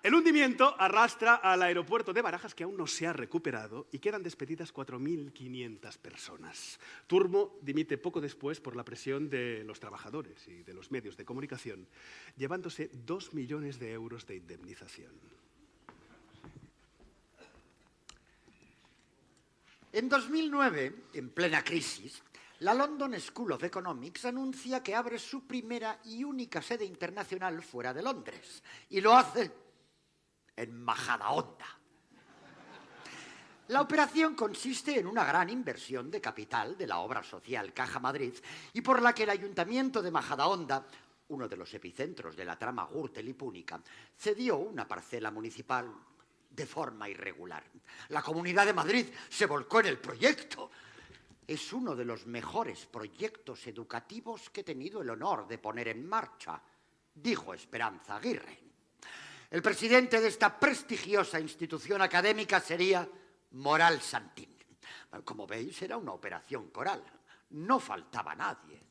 El hundimiento arrastra al aeropuerto de Barajas, que aún no se ha recuperado, y quedan despedidas 4.500 personas. Turmo dimite poco después por la presión de los trabajadores y de los medios de comunicación, llevándose 2 millones de euros de indemnización. En 2009, en plena crisis, la London School of Economics anuncia que abre su primera y única sede internacional fuera de Londres, y lo hace en Majadahonda. La operación consiste en una gran inversión de capital de la obra social Caja Madrid y por la que el Ayuntamiento de Majadahonda, uno de los epicentros de la trama Gürtel y Púnica, cedió una parcela municipal de forma irregular. La Comunidad de Madrid se volcó en el proyecto. Es uno de los mejores proyectos educativos que he tenido el honor de poner en marcha, dijo Esperanza Aguirre. El presidente de esta prestigiosa institución académica sería Moral Santín. Como veis, era una operación coral. No faltaba nadie.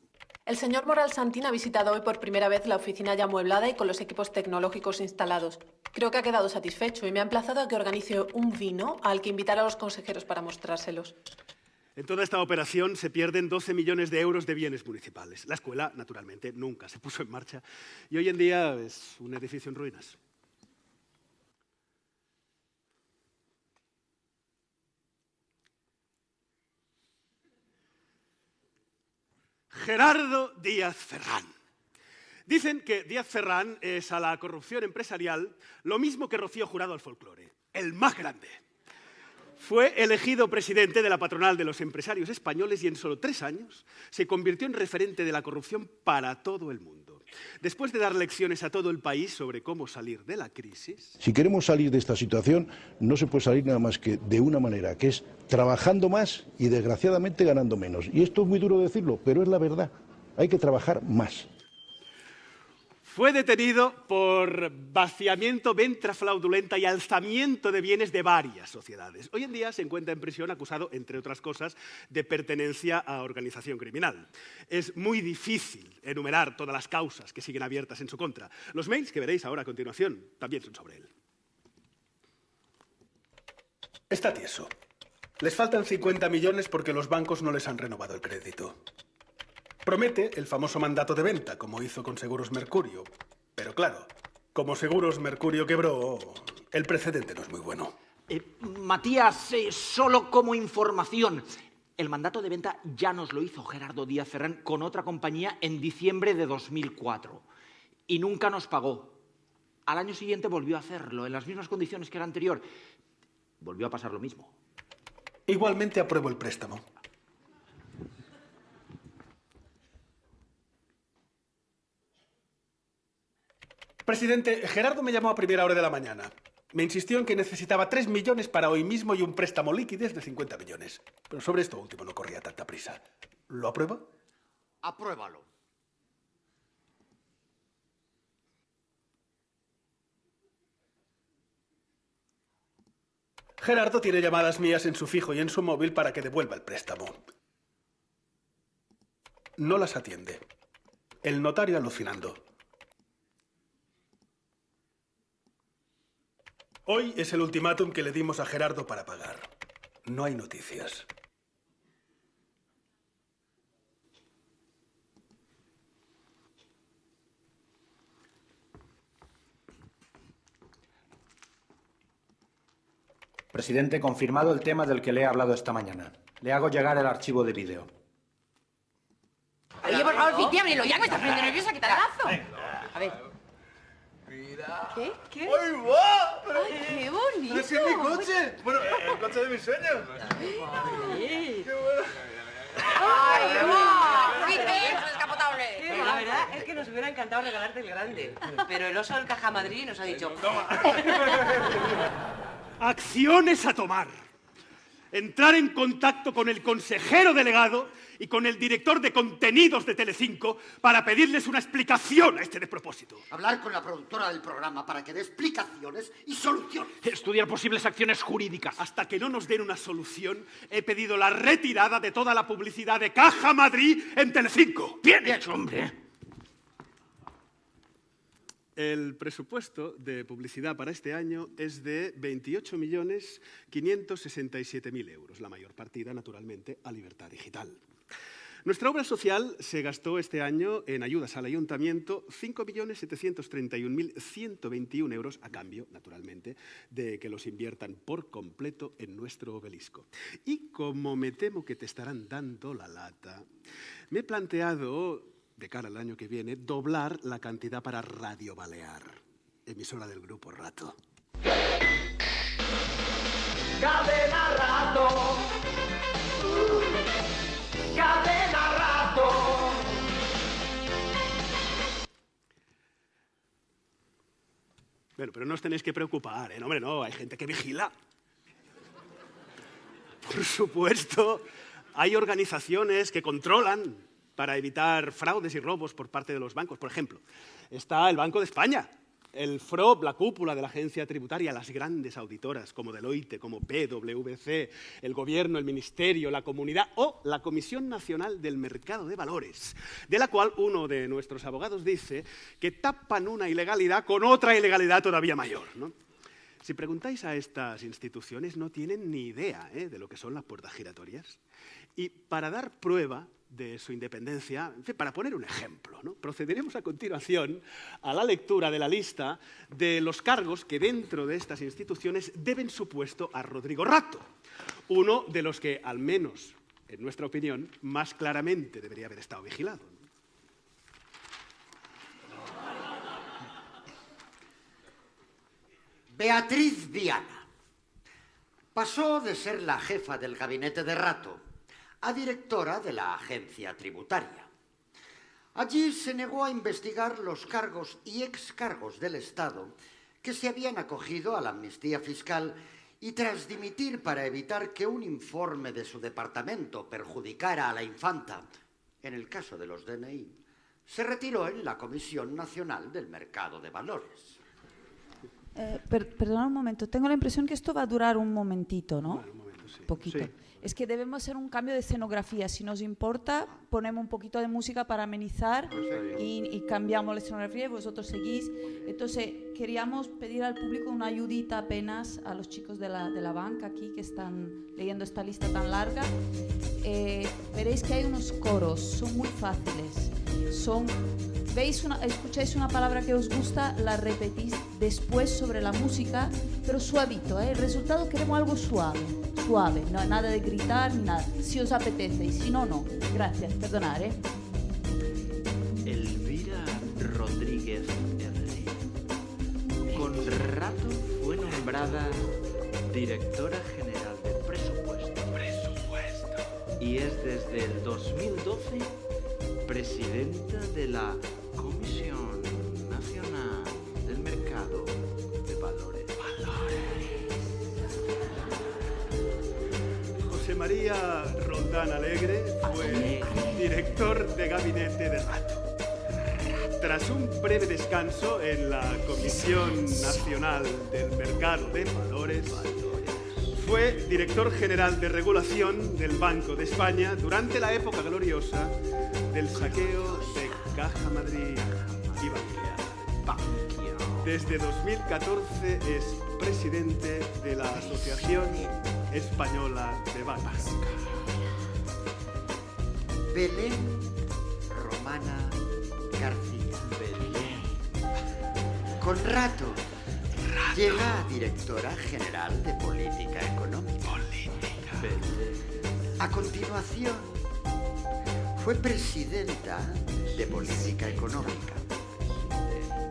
El señor Moral Santín ha visitado hoy por primera vez la oficina ya amueblada y con los equipos tecnológicos instalados. Creo que ha quedado satisfecho y me ha emplazado a que organice un vino al que invitar a los consejeros para mostrárselos. En toda esta operación se pierden 12 millones de euros de bienes municipales. La escuela, naturalmente, nunca se puso en marcha y hoy en día es un edificio en ruinas. Gerardo Díaz Ferrán. Dicen que Díaz Ferrán es a la corrupción empresarial lo mismo que Rocío Jurado al folclore, el más grande. Fue elegido presidente de la patronal de los empresarios españoles y en solo tres años se convirtió en referente de la corrupción para todo el mundo. Después de dar lecciones a todo el país sobre cómo salir de la crisis, Si queremos salir de esta situación, no se puede salir nada más que de una manera, que es trabajando más y desgraciadamente ganando menos. Y esto es muy duro decirlo, pero es la verdad. Hay que trabajar más. Fue detenido por vaciamiento, venta fraudulenta y alzamiento de bienes de varias sociedades. Hoy en día se encuentra en prisión acusado, entre otras cosas, de pertenencia a organización criminal. Es muy difícil enumerar todas las causas que siguen abiertas en su contra. Los mails que veréis ahora a continuación también son sobre él. Está tieso. Les faltan 50 millones porque los bancos no les han renovado el crédito. Promete el famoso mandato de venta, como hizo con Seguros Mercurio. Pero claro, como Seguros Mercurio quebró, el precedente no es muy bueno. Eh, Matías, eh, solo como información, el mandato de venta ya nos lo hizo Gerardo Díaz Ferrán con otra compañía en diciembre de 2004 y nunca nos pagó. Al año siguiente volvió a hacerlo en las mismas condiciones que el anterior. Volvió a pasar lo mismo. Igualmente apruebo el préstamo. Presidente, Gerardo me llamó a primera hora de la mañana. Me insistió en que necesitaba 3 millones para hoy mismo y un préstamo líquido de 50 millones. Pero sobre esto último no corría tanta prisa. ¿Lo aprueba? Apruébalo. Gerardo tiene llamadas mías en su fijo y en su móvil para que devuelva el préstamo. No las atiende. El notario alucinando. Hoy es el ultimátum que le dimos a Gerardo para pagar. No hay noticias. Presidente, confirmado el tema del que le he hablado esta mañana. Le hago llegar el archivo de vídeo. Oye, por favor, Fiti, ábrelo ya, que me estás poniendo nerviosa, que te. A ver. ¿Qué? ¿Qué? ¡Ay, va! Pero, Ay, qué bonito. ¡Pero si es mi coche! Bueno, el coche de mis sueños. Ay, ¡Qué bueno! ¡Ay, va! ¡Qué descapotable! Pero la verdad es que nos hubiera encantado regalarte el grande. Pero el oso del Caja Madrid nos ha dicho... Acciones a tomar. Entrar en contacto con el consejero delegado y con el director de contenidos de Telecinco para pedirles una explicación a este despropósito. Hablar con la productora del programa para que dé explicaciones y soluciones. Estudiar posibles acciones jurídicas. Hasta que no nos den una solución, he pedido la retirada de toda la publicidad de Caja Madrid en Telecinco. Bien hecho, hombre. El presupuesto de publicidad para este año es de 28.567.000 euros, la mayor partida, naturalmente, a Libertad Digital. Nuestra obra social se gastó este año en ayudas al ayuntamiento 5.731.121 euros, a cambio, naturalmente, de que los inviertan por completo en nuestro obelisco. Y como me temo que te estarán dando la lata, me he planteado de cara al año que viene, doblar la cantidad para Radio Balear, emisora del Grupo Rato. Cadena rato. Cadena rato. Bueno, pero no os tenéis que preocupar, ¿eh? No, hombre, no, hay gente que vigila. Por supuesto, hay organizaciones que controlan para evitar fraudes y robos por parte de los bancos. Por ejemplo, está el Banco de España, el FROB, la cúpula de la agencia tributaria, las grandes auditoras como Deloitte, como PwC, el gobierno, el ministerio, la comunidad o la Comisión Nacional del Mercado de Valores, de la cual uno de nuestros abogados dice que tapan una ilegalidad con otra ilegalidad todavía mayor. ¿no? Si preguntáis a estas instituciones, no tienen ni idea ¿eh? de lo que son las puertas giratorias. Y para dar prueba de su independencia, para poner un ejemplo, ¿no? procederemos a continuación a la lectura de la lista de los cargos que dentro de estas instituciones deben su puesto a Rodrigo Rato, uno de los que, al menos en nuestra opinión, más claramente debería haber estado vigilado. Beatriz Viana pasó de ser la jefa del gabinete de Rato a directora de la agencia tributaria. Allí se negó a investigar los cargos y excargos del Estado que se habían acogido a la amnistía fiscal y tras dimitir para evitar que un informe de su departamento perjudicara a la infanta, en el caso de los DNI, se retiró en la Comisión Nacional del Mercado de Valores. Eh, per- perdona un momento, tengo la impresión que esto va a durar un momentito, ¿no? Poquito. Sí. Es que debemos hacer un cambio de escenografía. Si nos importa, ponemos un poquito de música para amenizar y, y cambiamos la escenografía y vosotros seguís. Entonces, queríamos pedir al público una ayudita apenas a los chicos de la, de la banca aquí que están leyendo esta lista tan larga. Eh, veréis que hay unos coros, son muy fáciles. Son, veis una, escucháis una palabra que os gusta, la repetís después sobre la música, pero suavito. ¿eh? El resultado queremos algo suave, suave, no, nada de gritar ni nada. Si os apetece y si no, no. Gracias, perdonad. ¿eh? Elvira Rodríguez R. Con rato fue nombrada directora general de presupuesto. Presupuesto. Y es desde el 2012 presidenta de la María Roldán Alegre fue director de gabinete de Rato. Tras un breve descanso en la Comisión Nacional del Mercado de Valores, fue director general de regulación del Banco de España durante la época gloriosa del saqueo de Caja Madrid y Bankia. Desde 2014 es presidente de la Asociación Española de Bancos. Belén Romana García. Belén. Con rato, llega a directora general de Política Económica. A continuación, fue presidenta de Política Económica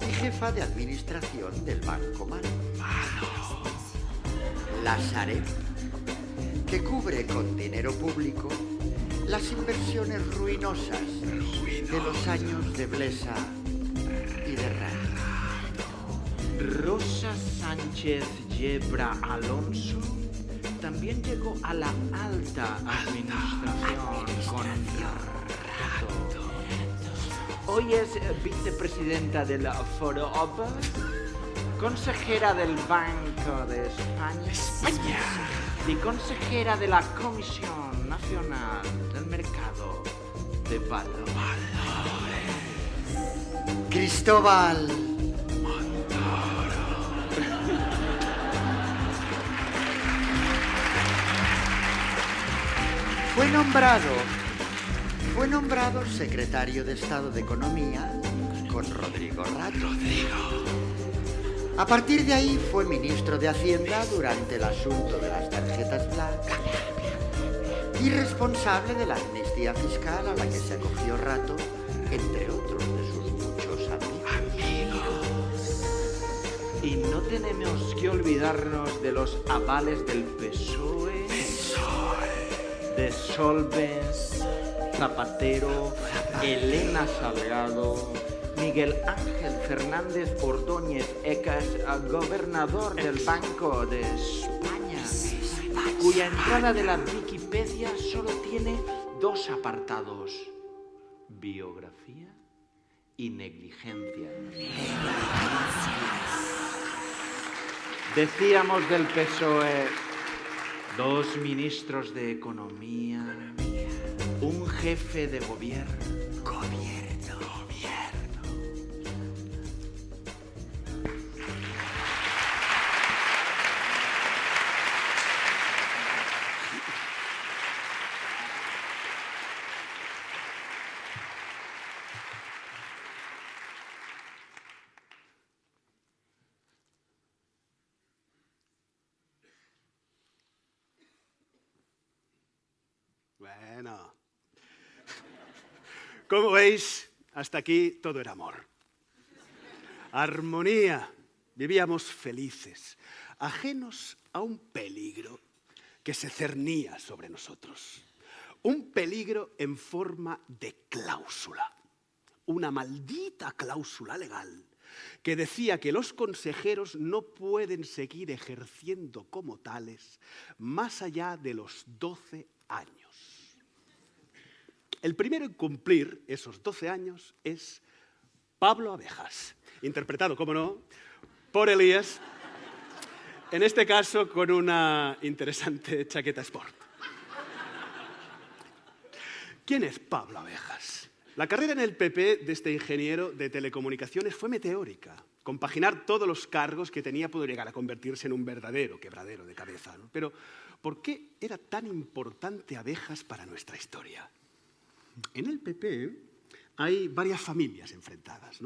y jefa de administración del Banco Malo. La Sareb, que cubre con dinero público las inversiones ruinosas de los años de Blesa y de Rato. Rosa Sánchez Yebra Alonso también llegó a la alta administración con Rato. Hoy es vicepresidenta de la FOROB, consejera del Banco de España, y consejera de la Comisión Nacional del Mercado de Valores. Cristóbal Fue nombrado, fue nombrado secretario de Estado de Economía con Rodrigo Rato. A partir de ahí fue ministro de Hacienda durante el asunto de las tarjetas blancas y responsable de la amnistía fiscal a la que se acogió Rato, entre otros de sus muchos amigos. Y no te tenemos que olvidarnos de los avales del PSOE, de Solbes, Zapatero, Elena Salgado, Miguel Ángel Fernández Ordóñez Ecas, gobernador del Banco de España, cuya entrada de la Wikipedia solo tiene dos apartados, biografía y negligencia. Decíamos del PSOE, dos ministros de Economía, un jefe de. Gobierno, Como veis, hasta aquí todo era amor. Armonía. Vivíamos felices, ajenos a un peligro que se cernía sobre nosotros. Un peligro en forma de cláusula. Una maldita cláusula legal que decía que los consejeros no pueden seguir ejerciendo como tales más allá de los 12 años. El primero en cumplir esos 12 años es Pablo Abejas, interpretado, como no, por Elías, en este caso con una interesante chaqueta sport. ¿Quién es Pablo Abejas? La carrera en el PP de este ingeniero de telecomunicaciones fue meteórica. Compaginar todos los cargos que tenía pudo llegar a convertirse en un verdadero quebradero de cabeza. Pero, ¿por qué era tan importante Abejas para nuestra historia? En el PP hay varias familias enfrentadas.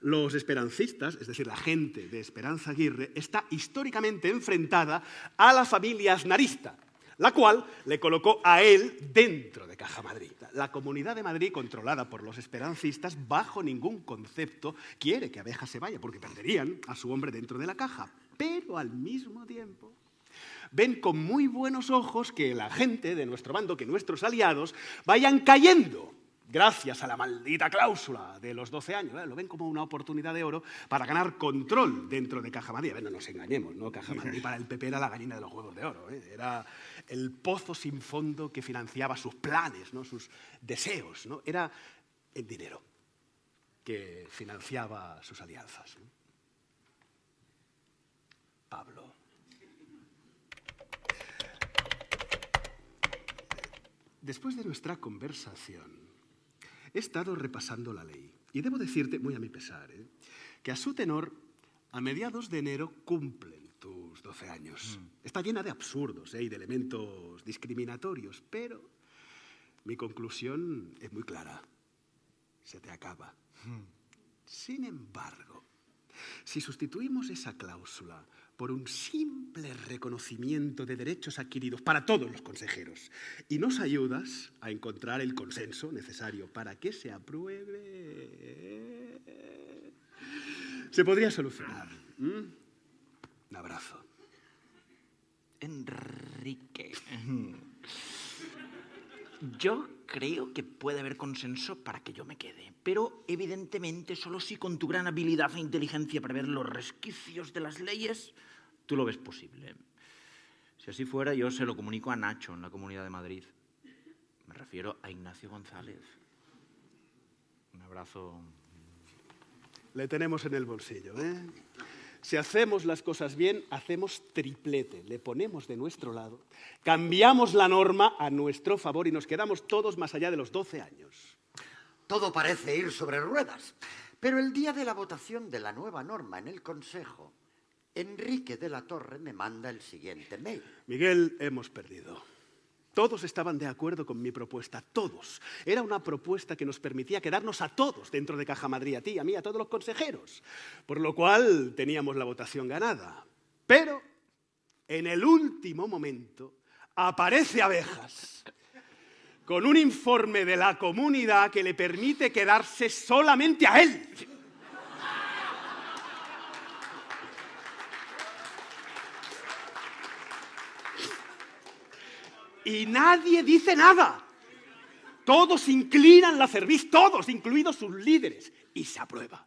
Los esperancistas, es decir, la gente de Esperanza Aguirre, está históricamente enfrentada a la familia aznarista, la cual le colocó a él dentro de Caja Madrid. La Comunidad de Madrid, controlada por los esperancistas, bajo ningún concepto quiere que Abeja se vaya, porque perderían a su hombre dentro de la caja. Pero al mismo tiempo ven con muy buenos ojos que la gente de nuestro bando, que nuestros aliados, vayan cayendo gracias a la maldita cláusula de los 12 años. ¿eh? Lo ven como una oportunidad de oro para ganar control dentro de Caja Madrid. Ver, no nos engañemos, ¿no? Caja Madrid para el PP era la gallina de los huevos de oro. ¿eh? Era el pozo sin fondo que financiaba sus planes, ¿no? sus deseos. ¿no? Era el dinero que financiaba sus alianzas. Pablo. Después de nuestra conversación, he estado repasando la ley y debo decirte, muy a mi pesar, ¿eh? que a su tenor, a mediados de enero cumplen tus 12 años. Está llena de absurdos ¿eh? y de elementos discriminatorios, pero mi conclusión es muy clara. Se te acaba. Sin embargo, si sustituimos esa cláusula por un simple reconocimiento de derechos adquiridos para todos los consejeros y nos ayudas a encontrar el consenso necesario para que se apruebe, se podría solucionar. ¿Mm? Un abrazo. Enrique. Yo creo que puede haber consenso para que yo me quede, pero evidentemente solo si con tu gran habilidad e inteligencia para ver los resquicios de las leyes tú lo ves posible. Si así fuera, yo se lo comunico a Nacho en la Comunidad de Madrid. Me refiero a Ignacio González. Un abrazo. Le tenemos en el bolsillo, ¿eh? Si hacemos las cosas bien, hacemos triplete, le ponemos de nuestro lado, cambiamos la norma a nuestro favor y nos quedamos todos más allá de los 12 años. Todo parece ir sobre ruedas, pero el día de la votación de la nueva norma en el Consejo, Enrique de la Torre me manda el siguiente mail. Miguel, hemos perdido. Todos estaban de acuerdo con mi propuesta, todos. Era una propuesta que nos permitía quedarnos a todos dentro de Caja Madrid, a ti, a mí, a todos los consejeros. Por lo cual teníamos la votación ganada. Pero en el último momento aparece Abejas con un informe de la comunidad que le permite quedarse solamente a él. Y nadie dice nada. Todos inclinan la cerviz, todos, incluidos sus líderes, y se aprueba.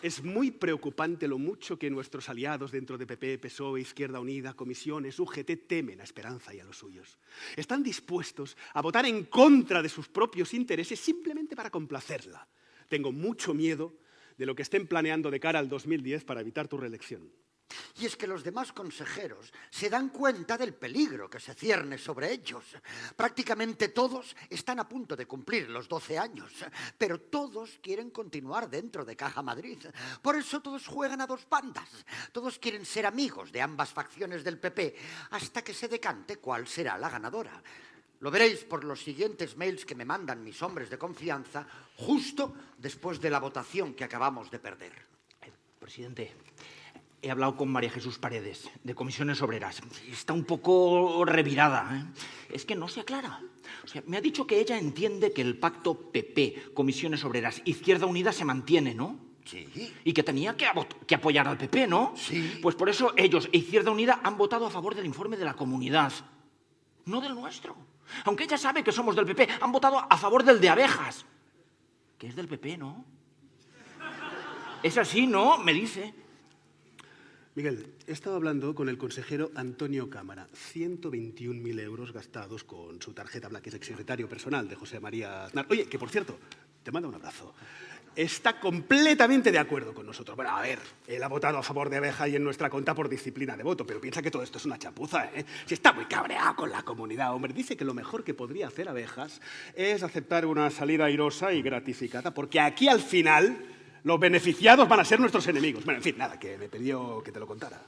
Es muy preocupante lo mucho que nuestros aliados dentro de PP, PSOE, Izquierda Unida, Comisiones, UGT temen a Esperanza y a los suyos. Están dispuestos a votar en contra de sus propios intereses simplemente para complacerla. Tengo mucho miedo de lo que estén planeando de cara al 2010 para evitar tu reelección. Y es que los demás consejeros se dan cuenta del peligro que se cierne sobre ellos. Prácticamente todos están a punto de cumplir los 12 años, pero todos quieren continuar dentro de Caja Madrid. Por eso todos juegan a dos bandas. Todos quieren ser amigos de ambas facciones del PP hasta que se decante cuál será la ganadora. Lo veréis por los siguientes mails que me mandan mis hombres de confianza justo después de la votación que acabamos de perder. Presidente, he hablado con María Jesús Paredes, de Comisiones Obreras. Está un poco revirada. ¿eh? Es que no se aclara. O sea, me ha dicho que ella entiende que el pacto PP, Comisiones Obreras, Izquierda Unida se mantiene, ¿no? Sí. Y que tenía que, que apoyar al PP, ¿no? Sí. Pues por eso ellos e Izquierda Unida han votado a favor del informe de la comunidad, no del nuestro. Aunque ella sabe que somos del PP, han votado a favor del de abejas, que es del PP, ¿no? Es así, ¿no? Me dice. Miguel, he estado hablando con el consejero Antonio Cámara. 121.000 euros gastados con su tarjeta Black, es exsecretario personal de José María Aznar. Oye, que por cierto, te manda un abrazo. Está completamente de acuerdo con nosotros. Bueno, a ver, él ha votado a favor de Abeja y en nuestra conta por disciplina de voto, pero piensa que todo esto es una chapuza, ¿eh? Si está muy cabreado con la comunidad, hombre. Dice que lo mejor que podría hacer Abejas es aceptar una salida airosa y gratificada, porque aquí al final los beneficiados van a ser nuestros enemigos. Bueno, en fin, nada, que me pidió que te lo contara.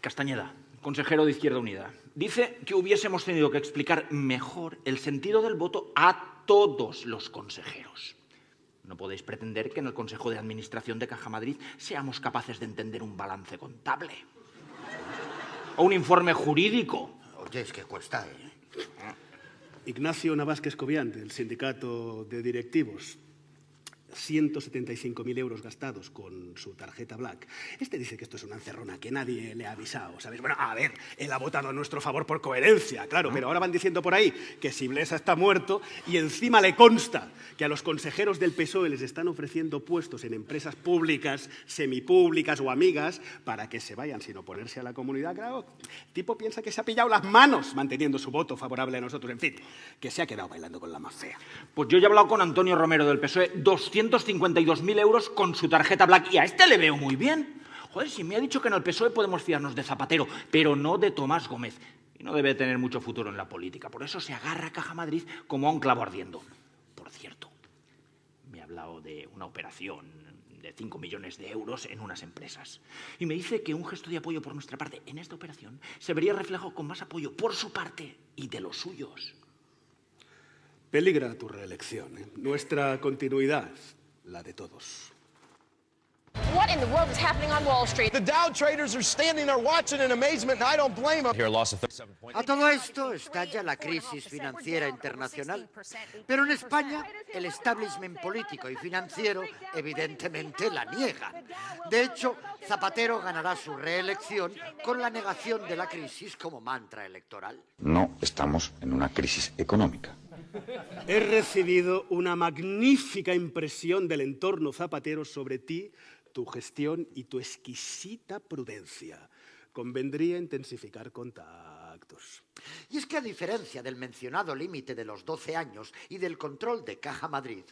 Castañeda, consejero de Izquierda Unida, dice que hubiésemos tenido que explicar mejor el sentido del voto a todos los consejeros. No podéis pretender que en el Consejo de Administración de Caja Madrid seamos capaces de entender un balance contable o un informe jurídico. Oye, es que cuesta, ¿eh? Ignacio Navasquez Cobian, del sindicato de directivos. 175.000 euros gastados con su tarjeta Black. Este dice que esto es una encerrona, que nadie le ha avisado, ¿sabes? Bueno, a ver, él ha votado a nuestro favor por coherencia, claro, pero ahora van diciendo por ahí que Siblesa está muerto y encima le consta que a los consejeros del PSOE les están ofreciendo puestos en empresas públicas, semipúblicas o amigas para que se vayan sin oponerse a la comunidad. Claro, el tipo piensa que se ha pillado las manos manteniendo su voto favorable a nosotros. En fin, que se ha quedado bailando con la más fea. Pues yo ya he hablado con Antonio Romero del PSOE, 252.000 euros con su tarjeta Black y a este le veo muy bien. Joder, si me ha dicho que en el PSOE podemos fiarnos de Zapatero, pero no de Tomás Gómez. Y no debe tener mucho futuro en la política. Por eso se agarra a Caja Madrid como a un clavo ardiendo. Por cierto, me ha hablado de una operación de 5 millones de euros en unas empresas. Y me dice que un gesto de apoyo por nuestra parte en esta operación se vería reflejado con más apoyo por su parte y de los suyos. Peligra tu reelección. ¿eh? Nuestra continuidad, la de todos. What in the world is happening on Wall Street? The Dow traders are standing there watching in amazement, and I don't blame them. Here, loss of 37 points. A todo esto estalla la crisis financiera internacional. Pero en España el establishment político y financiero evidentemente la niega. De hecho, Zapatero ganará su reelección con la negación de la crisis como mantra electoral. No estamos en una crisis económica. He recibido una magnífica impresión del entorno zapatero sobre ti, tu gestión y tu exquisita prudencia. Convendría intensificar contactos. Y es que a diferencia del mencionado límite de los 12 años y del control de Caja Madrid,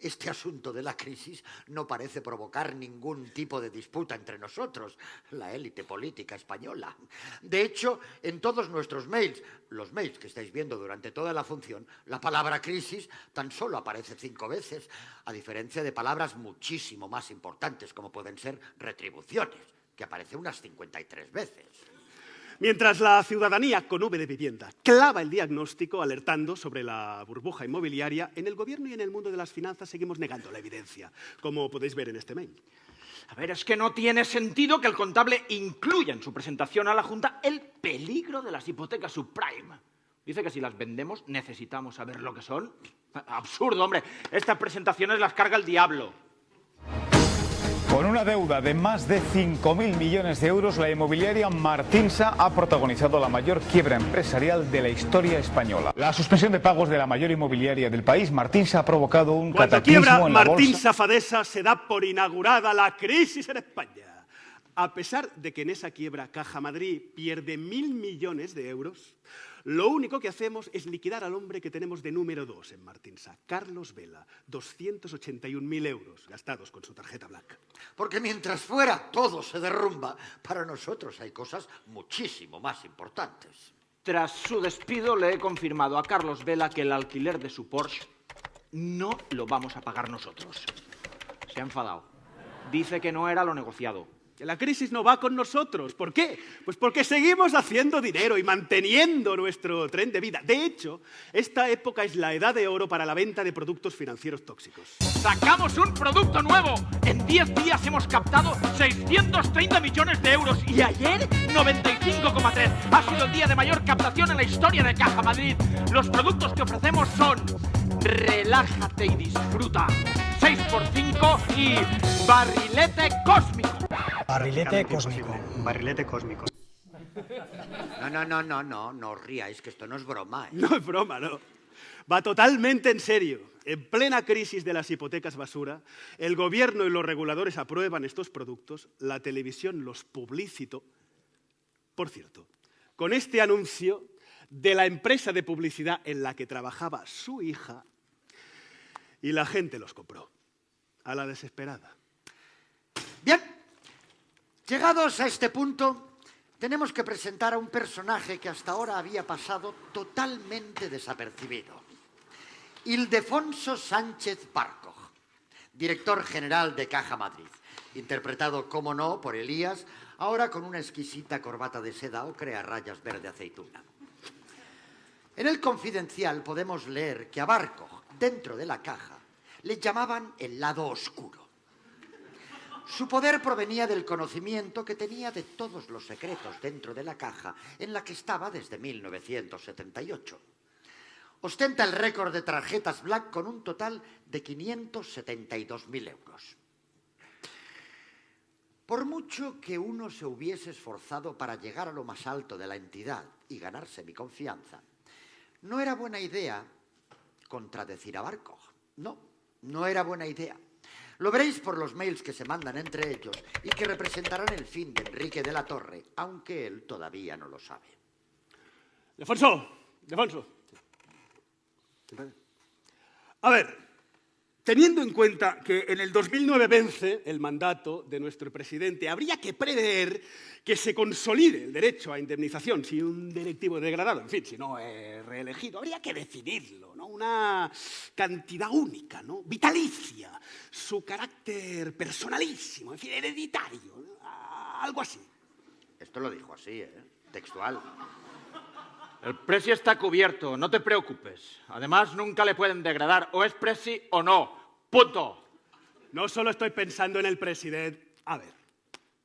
este asunto de la crisis no parece provocar ningún tipo de disputa entre nosotros, la élite política española. De hecho, en todos nuestros mails, los mails que estáis viendo durante toda la función, la palabra crisis tan solo aparece cinco veces, a diferencia de palabras muchísimo más importantes como pueden ser retribuciones, que aparece unas 53 veces. Mientras la ciudadanía con V de vivienda clava el diagnóstico alertando sobre la burbuja inmobiliaria, en el gobierno y en el mundo de las finanzas seguimos negando la evidencia, como podéis ver en este mail. A ver, es que no tiene sentido que el contable incluya en su presentación a la Junta el peligro de las hipotecas subprime. Dice que si las vendemos necesitamos saber lo que son. Absurdo, hombre. Estas presentaciones las carga el diablo. Con una deuda de más de 5.000 millones de euros, la inmobiliaria Martinsa ha protagonizado la mayor quiebra empresarial de la historia española. La suspensión de pagos de la mayor inmobiliaria del país, Martinsa, ha provocado un Cuando cataclismo quiebra en la Martín bolsa. Safadesa se da por inaugurada la crisis en España. A pesar de que en esa quiebra Caja Madrid pierde mil millones de euros, lo único que hacemos es liquidar al hombre que tenemos de número dos en Martinsa, Carlos Vela, 281.000 euros gastados con su tarjeta Black. Porque mientras fuera todo se derrumba, para nosotros hay cosas muchísimo más importantes. Tras su despido, le he confirmado a Carlos Vela que el alquiler de su Porsche no lo vamos a pagar nosotros. Se ha enfadado. Dice que no era lo negociado. Que la crisis no va con nosotros. ¿Por qué? Pues porque seguimos haciendo dinero y manteniendo nuestro tren de vida. De hecho, esta época es la edad de oro para la venta de productos financieros tóxicos. ¡Sacamos un producto nuevo! En 10 días hemos captado 630 millones de euros y ayer 95,3. Ha sido el día de mayor captación en la historia de Caja Madrid. Los productos que ofrecemos son Relájate y disfruta. 6x5 y Barrilete Cósmico. Barrilete cósmico. Barrilete cósmico. No, no, no, no, no, no os ríais, que esto no es broma. ¿eh? No es broma, no. Va totalmente en serio. En plena crisis de las hipotecas basura, el gobierno y los reguladores aprueban estos productos, la televisión los publicitó. Por cierto, con este anuncio de la empresa de publicidad en la que trabajaba su hija, y la gente los compró, a la desesperada. Llegados a este punto, tenemos que presentar a un personaje que hasta ahora había pasado totalmente desapercibido. Ildefonso Sánchez Barco, director general de Caja Madrid, interpretado, como no, por Elías, ahora con una exquisita corbata de seda ocre a rayas verde aceituna. En el confidencial podemos leer que a Barco, dentro de la caja, le llamaban el lado oscuro. Su poder provenía del conocimiento que tenía de todos los secretos dentro de la caja en la que estaba desde 1978. Ostenta el récord de tarjetas Black con un total de 572.000 euros. Por mucho que uno se hubiese esforzado para llegar a lo más alto de la entidad y ganarse mi confianza, no era buena idea contradecir a Barco. No, no era buena idea. Lo veréis por los mails que se mandan entre ellos y que representarán el fin de Enrique de la Torre, aunque él todavía no lo sabe. Defonso, Defonso. A ver, teniendo en cuenta que en el 2009 vence el mandato de nuestro presidente, habría que prever que se consolide el derecho a indemnización si un directivo es degradado, en fin, si no es reelegido. Habría que decidirlo, ¿no? Una cantidad única, ¿no? Vitalicia, su carácter personalísimo, en fin, hereditario, algo así. Esto lo dijo así, ¿eh? Textual. El presi está cubierto, no te preocupes. Además, nunca le pueden degradar. O es presi o no. Punto. No solo estoy pensando en el presidente. A ver,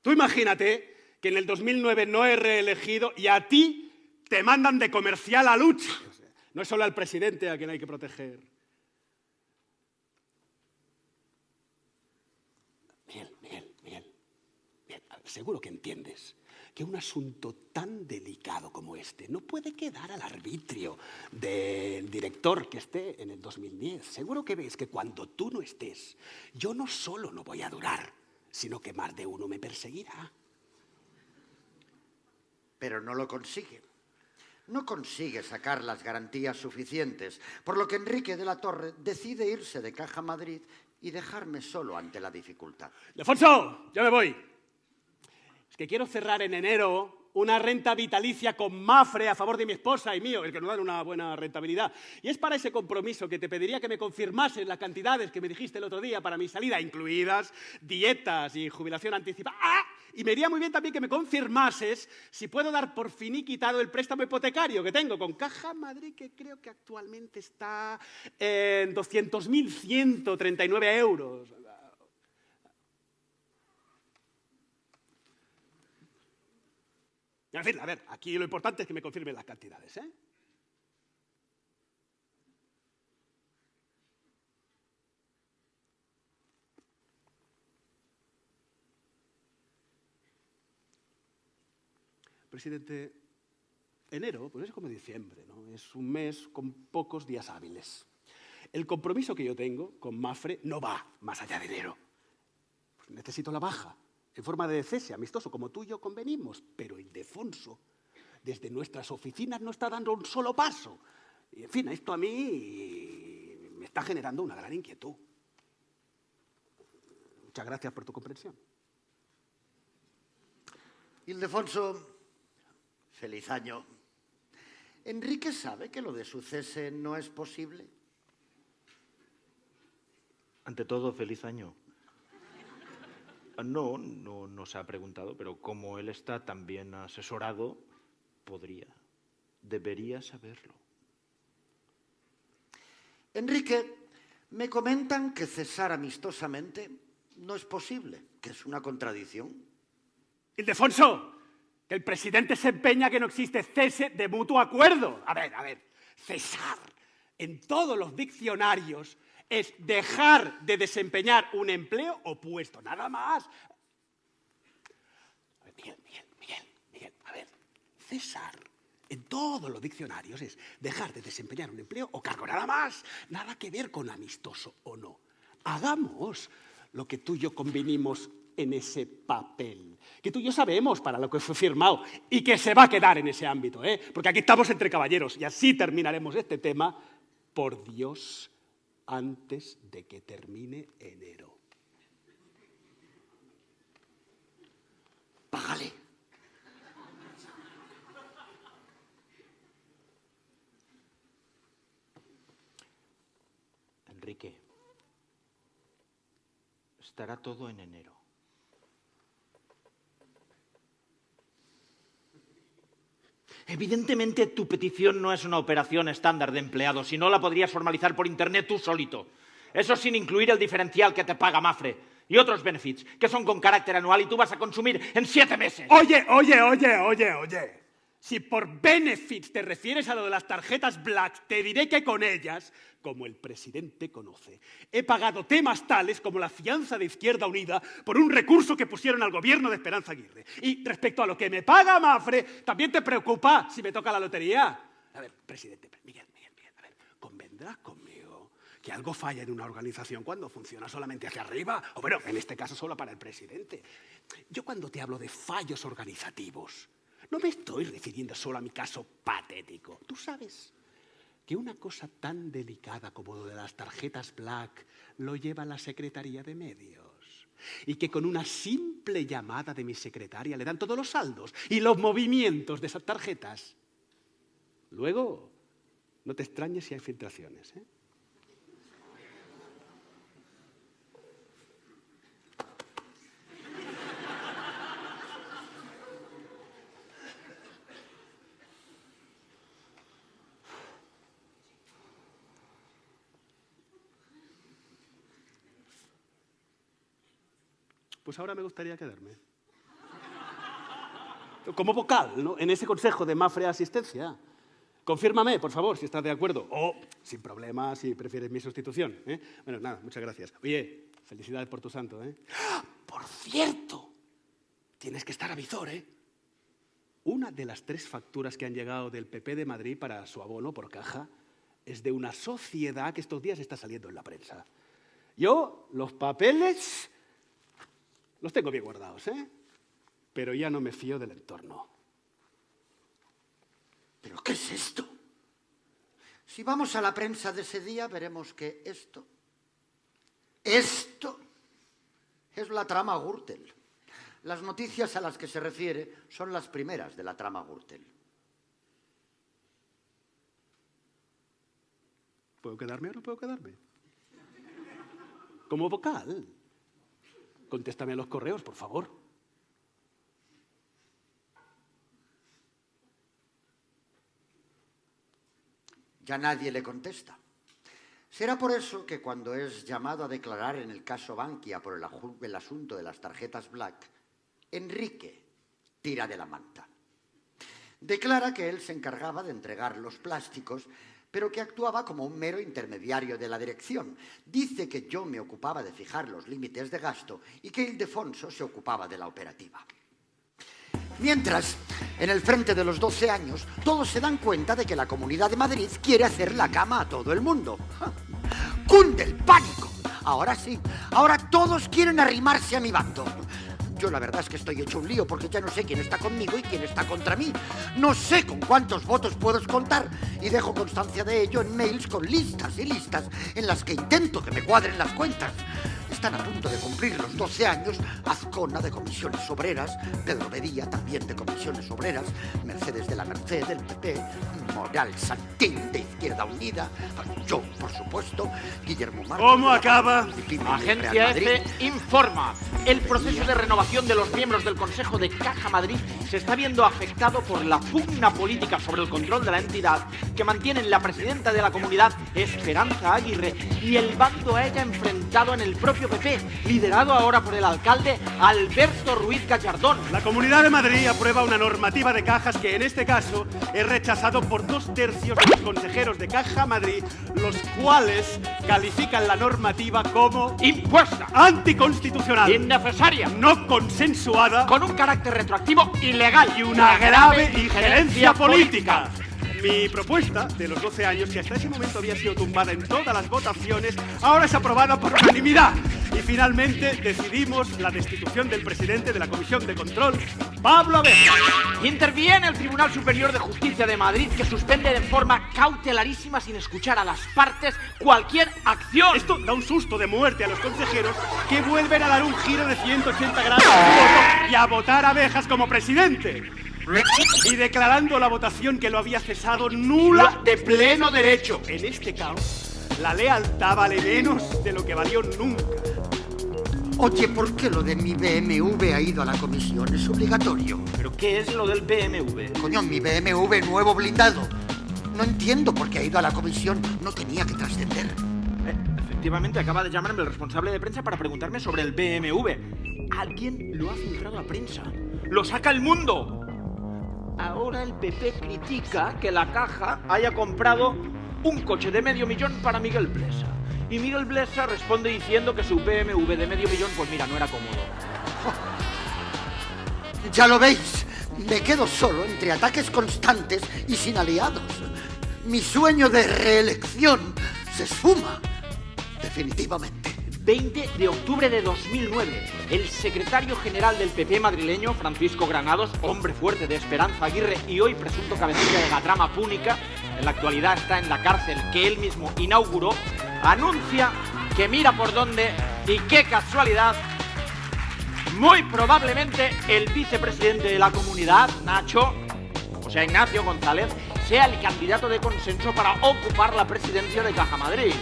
tú imagínate que en el 2009 no he reelegido y a ti te mandan de comercial a lucha. No es solo al presidente a quien hay que proteger. Miguel, Miguel, Miguel. Seguro que entiendes que un asunto tan delicado como este no puede quedar al arbitrio del director que esté en el 2010. Seguro que ves que cuando tú no estés, yo no solo no voy a durar, sino que más de uno me perseguirá. Pero no lo consigue. No consigue sacar las garantías suficientes, por lo que Enrique de la Torre decide irse de Caja Madrid y dejarme solo ante la dificultad. Defonso, ya me voy. Que quiero cerrar en enero una renta vitalicia con Mafre a favor de mi esposa y mío, el que nos dan una buena rentabilidad. Y es para ese compromiso que te pediría que me confirmases las cantidades que me dijiste el otro día para mi salida, incluidas dietas y jubilación anticipada. ¡Ah! Y me iría muy bien también que me confirmases si puedo dar por finiquitado el préstamo hipotecario que tengo con Caja Madrid, que creo que actualmente está en 200.139 euros. En fin, a ver, aquí lo importante es que me confirmen las cantidades. ¿eh? Presidente, enero, pues es como diciembre, ¿no? es un mes con pocos días hábiles. El compromiso que yo tengo con Mafre no va más allá de enero. Pues necesito la baja, en forma de cese amistoso, como tú y yo convenimos. Pero Ildefonso, desde nuestras oficinas, no está dando un solo paso. Y, en fin, esto a mí me está generando una gran inquietud. Muchas gracias por tu comprensión. Ildefonso, feliz año. ¿Enrique sabe que lo de su cese no es posible? Ante todo, feliz año. Ah, No, no nos ha preguntado, pero como él está tan bien asesorado, podría, debería saberlo. Enrique, me comentan que cesar amistosamente no es posible, que es una contradicción. Ildefonso, que el presidente se empeña que no existe cese de mutuo acuerdo. A ver, a ver, cesar en todos los diccionarios es dejar de desempeñar un empleo o puesto, nada más. Miguel, Miguel, Miguel, Miguel, a ver, cesar en todos los diccionarios es dejar de desempeñar un empleo o cargo, nada más, nada que ver con amistoso o no. Hagamos lo que tú y yo convinimos en ese papel, que tú y yo sabemos para lo que fue firmado y que se va a quedar en ese ámbito, ¿eh? porque aquí estamos entre caballeros y así terminaremos este tema, por Dios, antes de que termine enero. Págale. Enrique, estará todo en enero. Evidentemente tu petición no es una operación estándar de empleado, si no la podrías formalizar por internet tú solito. Eso sin incluir el diferencial que te paga Mafre y otros benefits que son con carácter anual y tú vas a consumir en siete meses. Oye, oye, oye, oye, oye. Si por benefits te refieres a lo de las tarjetas Black, te diré que con ellas, como el presidente conoce, he pagado temas tales como la fianza de Izquierda Unida por un recurso que pusieron al gobierno de Esperanza Aguirre. Y respecto a lo que me paga Mafre, también te preocupa si me toca la lotería. A ver, presidente, Miguel, Miguel, Miguel, a ver, convendrás conmigo que algo falla en una organización cuando funciona solamente hacia arriba, o bueno, en este caso solo para el presidente. Yo cuando te hablo de fallos organizativos, no me estoy refiriendo solo a mi caso patético. Tú sabes que una cosa tan delicada como lo de las tarjetas Black lo lleva la Secretaría de Medios. Y que con una simple llamada de mi secretaria le dan todos los saldos y los movimientos de esas tarjetas. Luego, no te extrañes si hay filtraciones. ¿eh? Pues ahora me gustaría quedarme. Como vocal, ¿no? En ese consejo de Mafre Asistencia. Confírmame, por favor, si estás de acuerdo. O, sin problema, si prefieres mi sustitución. ¿eh? Bueno, nada, muchas gracias. Oye, felicidades por tu santo, ¿eh? Por cierto, tienes que estar a visor, ¿eh? Una de las tres facturas que han llegado del PP de Madrid para su abono por caja es de una sociedad que estos días está saliendo en la prensa. Yo, los papeles los tengo bien guardados, ¿eh? Pero ya no me fío del entorno. ¿Pero qué es esto? Si vamos a la prensa de ese día, veremos que esto, esto es la trama Gürtel. Las noticias a las que se refiere son las primeras de la trama Gürtel. ¿Puedo quedarme o no puedo quedarme? Como vocal. Contéstame a los correos, por favor. Ya nadie le contesta. Será por eso que cuando es llamado a declarar en el caso Bankia por el, asunto de las tarjetas Black, Enrique tira de la manta. Declara que él se encargaba de entregar los plásticos, pero que actuaba como un mero intermediario de la dirección. Dice que yo me ocupaba de fijar los límites de gasto y que Ildefonso se ocupaba de la operativa. Mientras, en el frente de los 12 años, todos se dan cuenta de que la Comunidad de Madrid quiere hacer la cama a todo el mundo. ¡Cunde el pánico! Ahora sí, ahora todos quieren arrimarse a mi bando. Yo la verdad es que estoy hecho un lío porque ya no sé quién está conmigo y quién está contra mí. No sé con cuántos votos puedo contar y dejo constancia de ello en mails con listas y listas en las que intento que me cuadren las cuentas. Están a punto de cumplir los 12 años Azcona de Comisiones Obreras, Pedro Bedía también de Comisiones Obreras, Mercedes de la Merced del PP, Moral Santín de Izquierda Unida, yo, por supuesto, Guillermo Marcos... ¿Cómo acaba? Agencia F informa. El proceso de renovación de los miembros del Consejo de Caja Madrid se está viendo afectado por la pugna política sobre el control de la entidad que mantienen la presidenta de la comunidad, Esperanza Aguirre, y el bando a ella enfrentado en el propio PP, liderado ahora por el alcalde Alberto Ruiz Gallardón. La Comunidad de Madrid aprueba una normativa de cajas que en este caso es rechazado por dos tercios de los consejeros de Caja Madrid, los cuales califican la normativa como impuesta, anticonstitucional, innecesaria, no consensuada, con un carácter retroactivo ilegal y una grave injerencia política. Mi propuesta de los 12 años, que hasta ese momento había sido tumbada en todas las votaciones, ahora es aprobada por unanimidad. Y finalmente decidimos la destitución del presidente de la Comisión de Control, Pablo Abeja. Interviene el Tribunal Superior de Justicia de Madrid que suspende de forma cautelarísima sin escuchar a las partes cualquier acción. Esto da un susto de muerte a los consejeros que vuelven a dar un giro de 180 grados y a votar a Abejas como presidente y declarando la votación que lo había cesado nula de pleno derecho. En este caos, la lealtad vale menos de lo que valió nunca. Oye, ¿por qué lo de mi BMW ha ido a la comisión? Es obligatorio. ¿Pero qué es lo del BMW? Coño, mi BMW nuevo blindado. No entiendo por qué ha ido a la comisión. No tenía que trascender. Eh, efectivamente, acaba de llamarme el responsable de prensa para preguntarme sobre el BMW. Alguien lo ha filtrado a prensa. ¡Lo saca el mundo! Ahora el PP critica que la caja haya comprado un coche de medio millón para Miguel Blesa. Y Miguel Blesa responde diciendo que su BMW de medio millón, pues mira, no era cómodo. Ya lo veis, me quedo solo entre ataques constantes y sin aliados. Mi sueño de reelección se esfuma, definitivamente. 20 de octubre de 2009, el secretario general del PP madrileño, Francisco Granados, hombre fuerte de Esperanza Aguirre y hoy presunto cabecilla de la trama púnica, en la actualidad está en la cárcel que él mismo inauguró, anuncia que mira por dónde y qué casualidad, muy probablemente el vicepresidente de la comunidad, Nacho, o sea, Ignacio González, sea el candidato de consenso para ocupar la presidencia de Caja Madrid.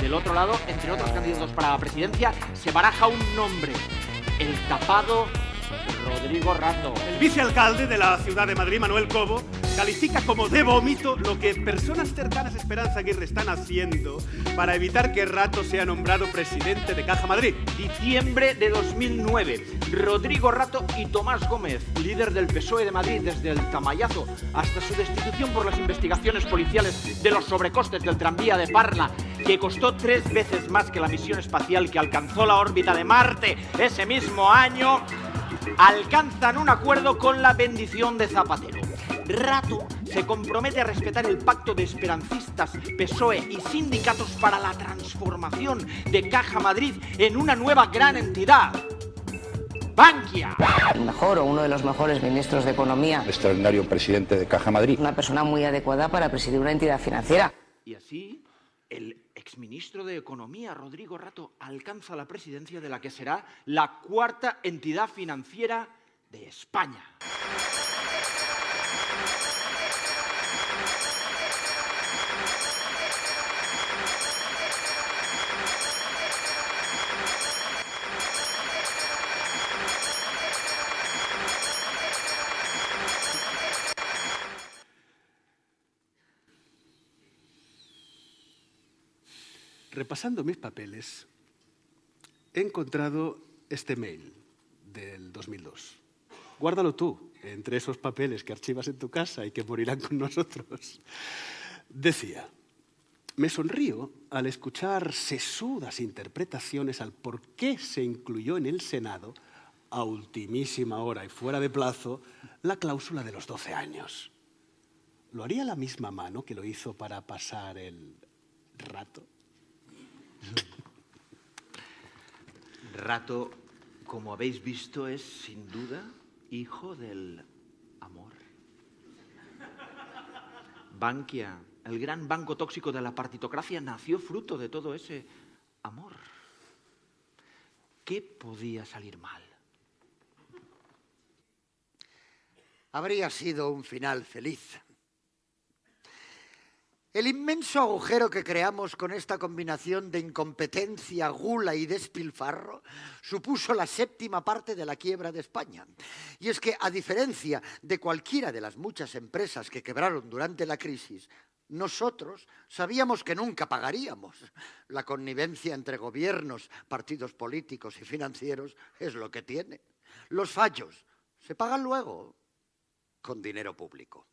Del otro lado, entre otros candidatos para la presidencia, se baraja un nombre, el tapado Rodrigo Rato. El vicealcalde de la ciudad de Madrid, Manuel Cobo, califica como de vómito lo que personas cercanas a Esperanza Aguirre están haciendo para evitar que Rato sea nombrado presidente de Caja Madrid. Diciembre de 2009. Rodrigo Rato y Tomás Gómez, líder del PSOE de Madrid desde el Tamayazo hasta su destitución por las investigaciones policiales de los sobrecostes del tranvía de Parla, que costó tres veces más que la misión espacial que alcanzó la órbita de Marte ese mismo año, alcanzan un acuerdo con la bendición de Zapatero. Rato se compromete a respetar el pacto de esperancistas, PSOE y sindicatos para la transformación de Caja Madrid en una nueva gran entidad. Bankia. El mejor o uno de los mejores ministros de Economía. Extraordinario presidente de Caja Madrid. Una persona muy adecuada para presidir una entidad financiera. Y así, el exministro de Economía, Rodrigo Rato, alcanza la presidencia de la que será la cuarta entidad financiera de España. Repasando mis papeles, he encontrado este mail del 2002. Guárdalo tú, entre esos papeles que archivas en tu casa y que morirán con nosotros. Decía, me sonrío al escuchar sesudas interpretaciones al por qué se incluyó en el Senado a ultimísima hora y fuera de plazo, la cláusula de los 12 años. ¿Lo haría la misma mano que lo hizo para pasar el rato? Rato, como habéis visto, es sin duda hijo del amor. Bankia, el gran banco tóxico de la partitocracia, nació fruto de todo ese amor. ¿Qué podía salir mal? Habría sido un final feliz. El inmenso agujero que creamos con esta combinación de incompetencia, gula y despilfarro supuso la séptima parte de la quiebra de España. Y es que, a diferencia de cualquiera de las muchas empresas que quebraron durante la crisis, nosotros sabíamos que nunca pagaríamos. La connivencia entre gobiernos, partidos políticos y financieros es lo que tiene. Los fallos se pagan luego con dinero público.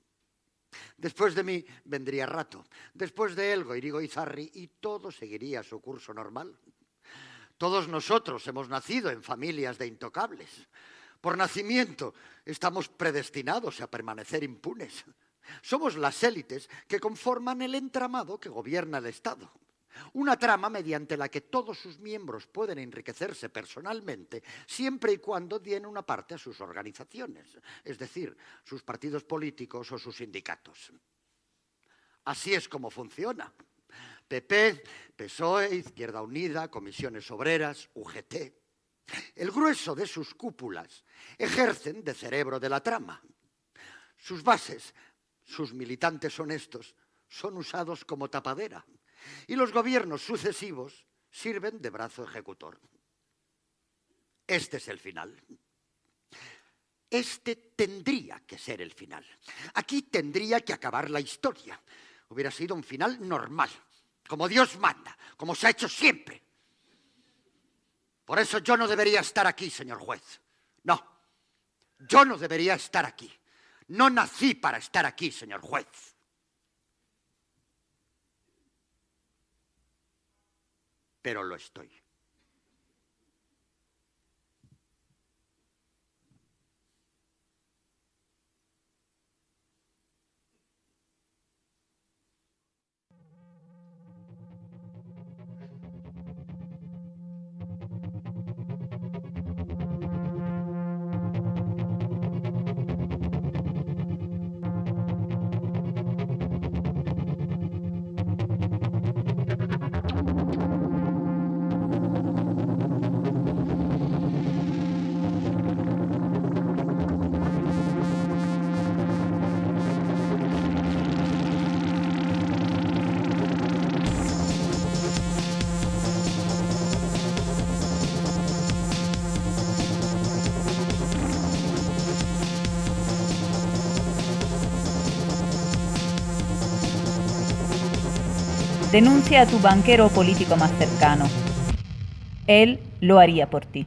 Después de mí vendría Rato, después de él Goirigo Izarri y todo seguiría su curso normal. Todos nosotros hemos nacido en familias de intocables. Por nacimiento estamos predestinados a permanecer impunes. Somos las élites que conforman el entramado que gobierna el Estado. Una trama mediante la que todos sus miembros pueden enriquecerse personalmente siempre y cuando den una parte a sus organizaciones, es decir, sus partidos políticos o sus sindicatos. Así es como funciona. PP, PSOE, Izquierda Unida, Comisiones Obreras, UGT. El grueso de sus cúpulas ejercen de cerebro de la trama. Sus bases, sus militantes honestos, son usados como tapadera y los gobiernos sucesivos sirven de brazo ejecutor. Este es el final. Este tendría que ser el final. Aquí tendría que acabar la historia. Hubiera sido un final normal, como Dios manda, como se ha hecho siempre. Por eso yo no debería estar aquí, señor juez. No, yo no debería estar aquí. No nací para estar aquí, señor juez. Pero lo estoy. Denuncia a tu banquero o político más cercano. Él lo haría por ti.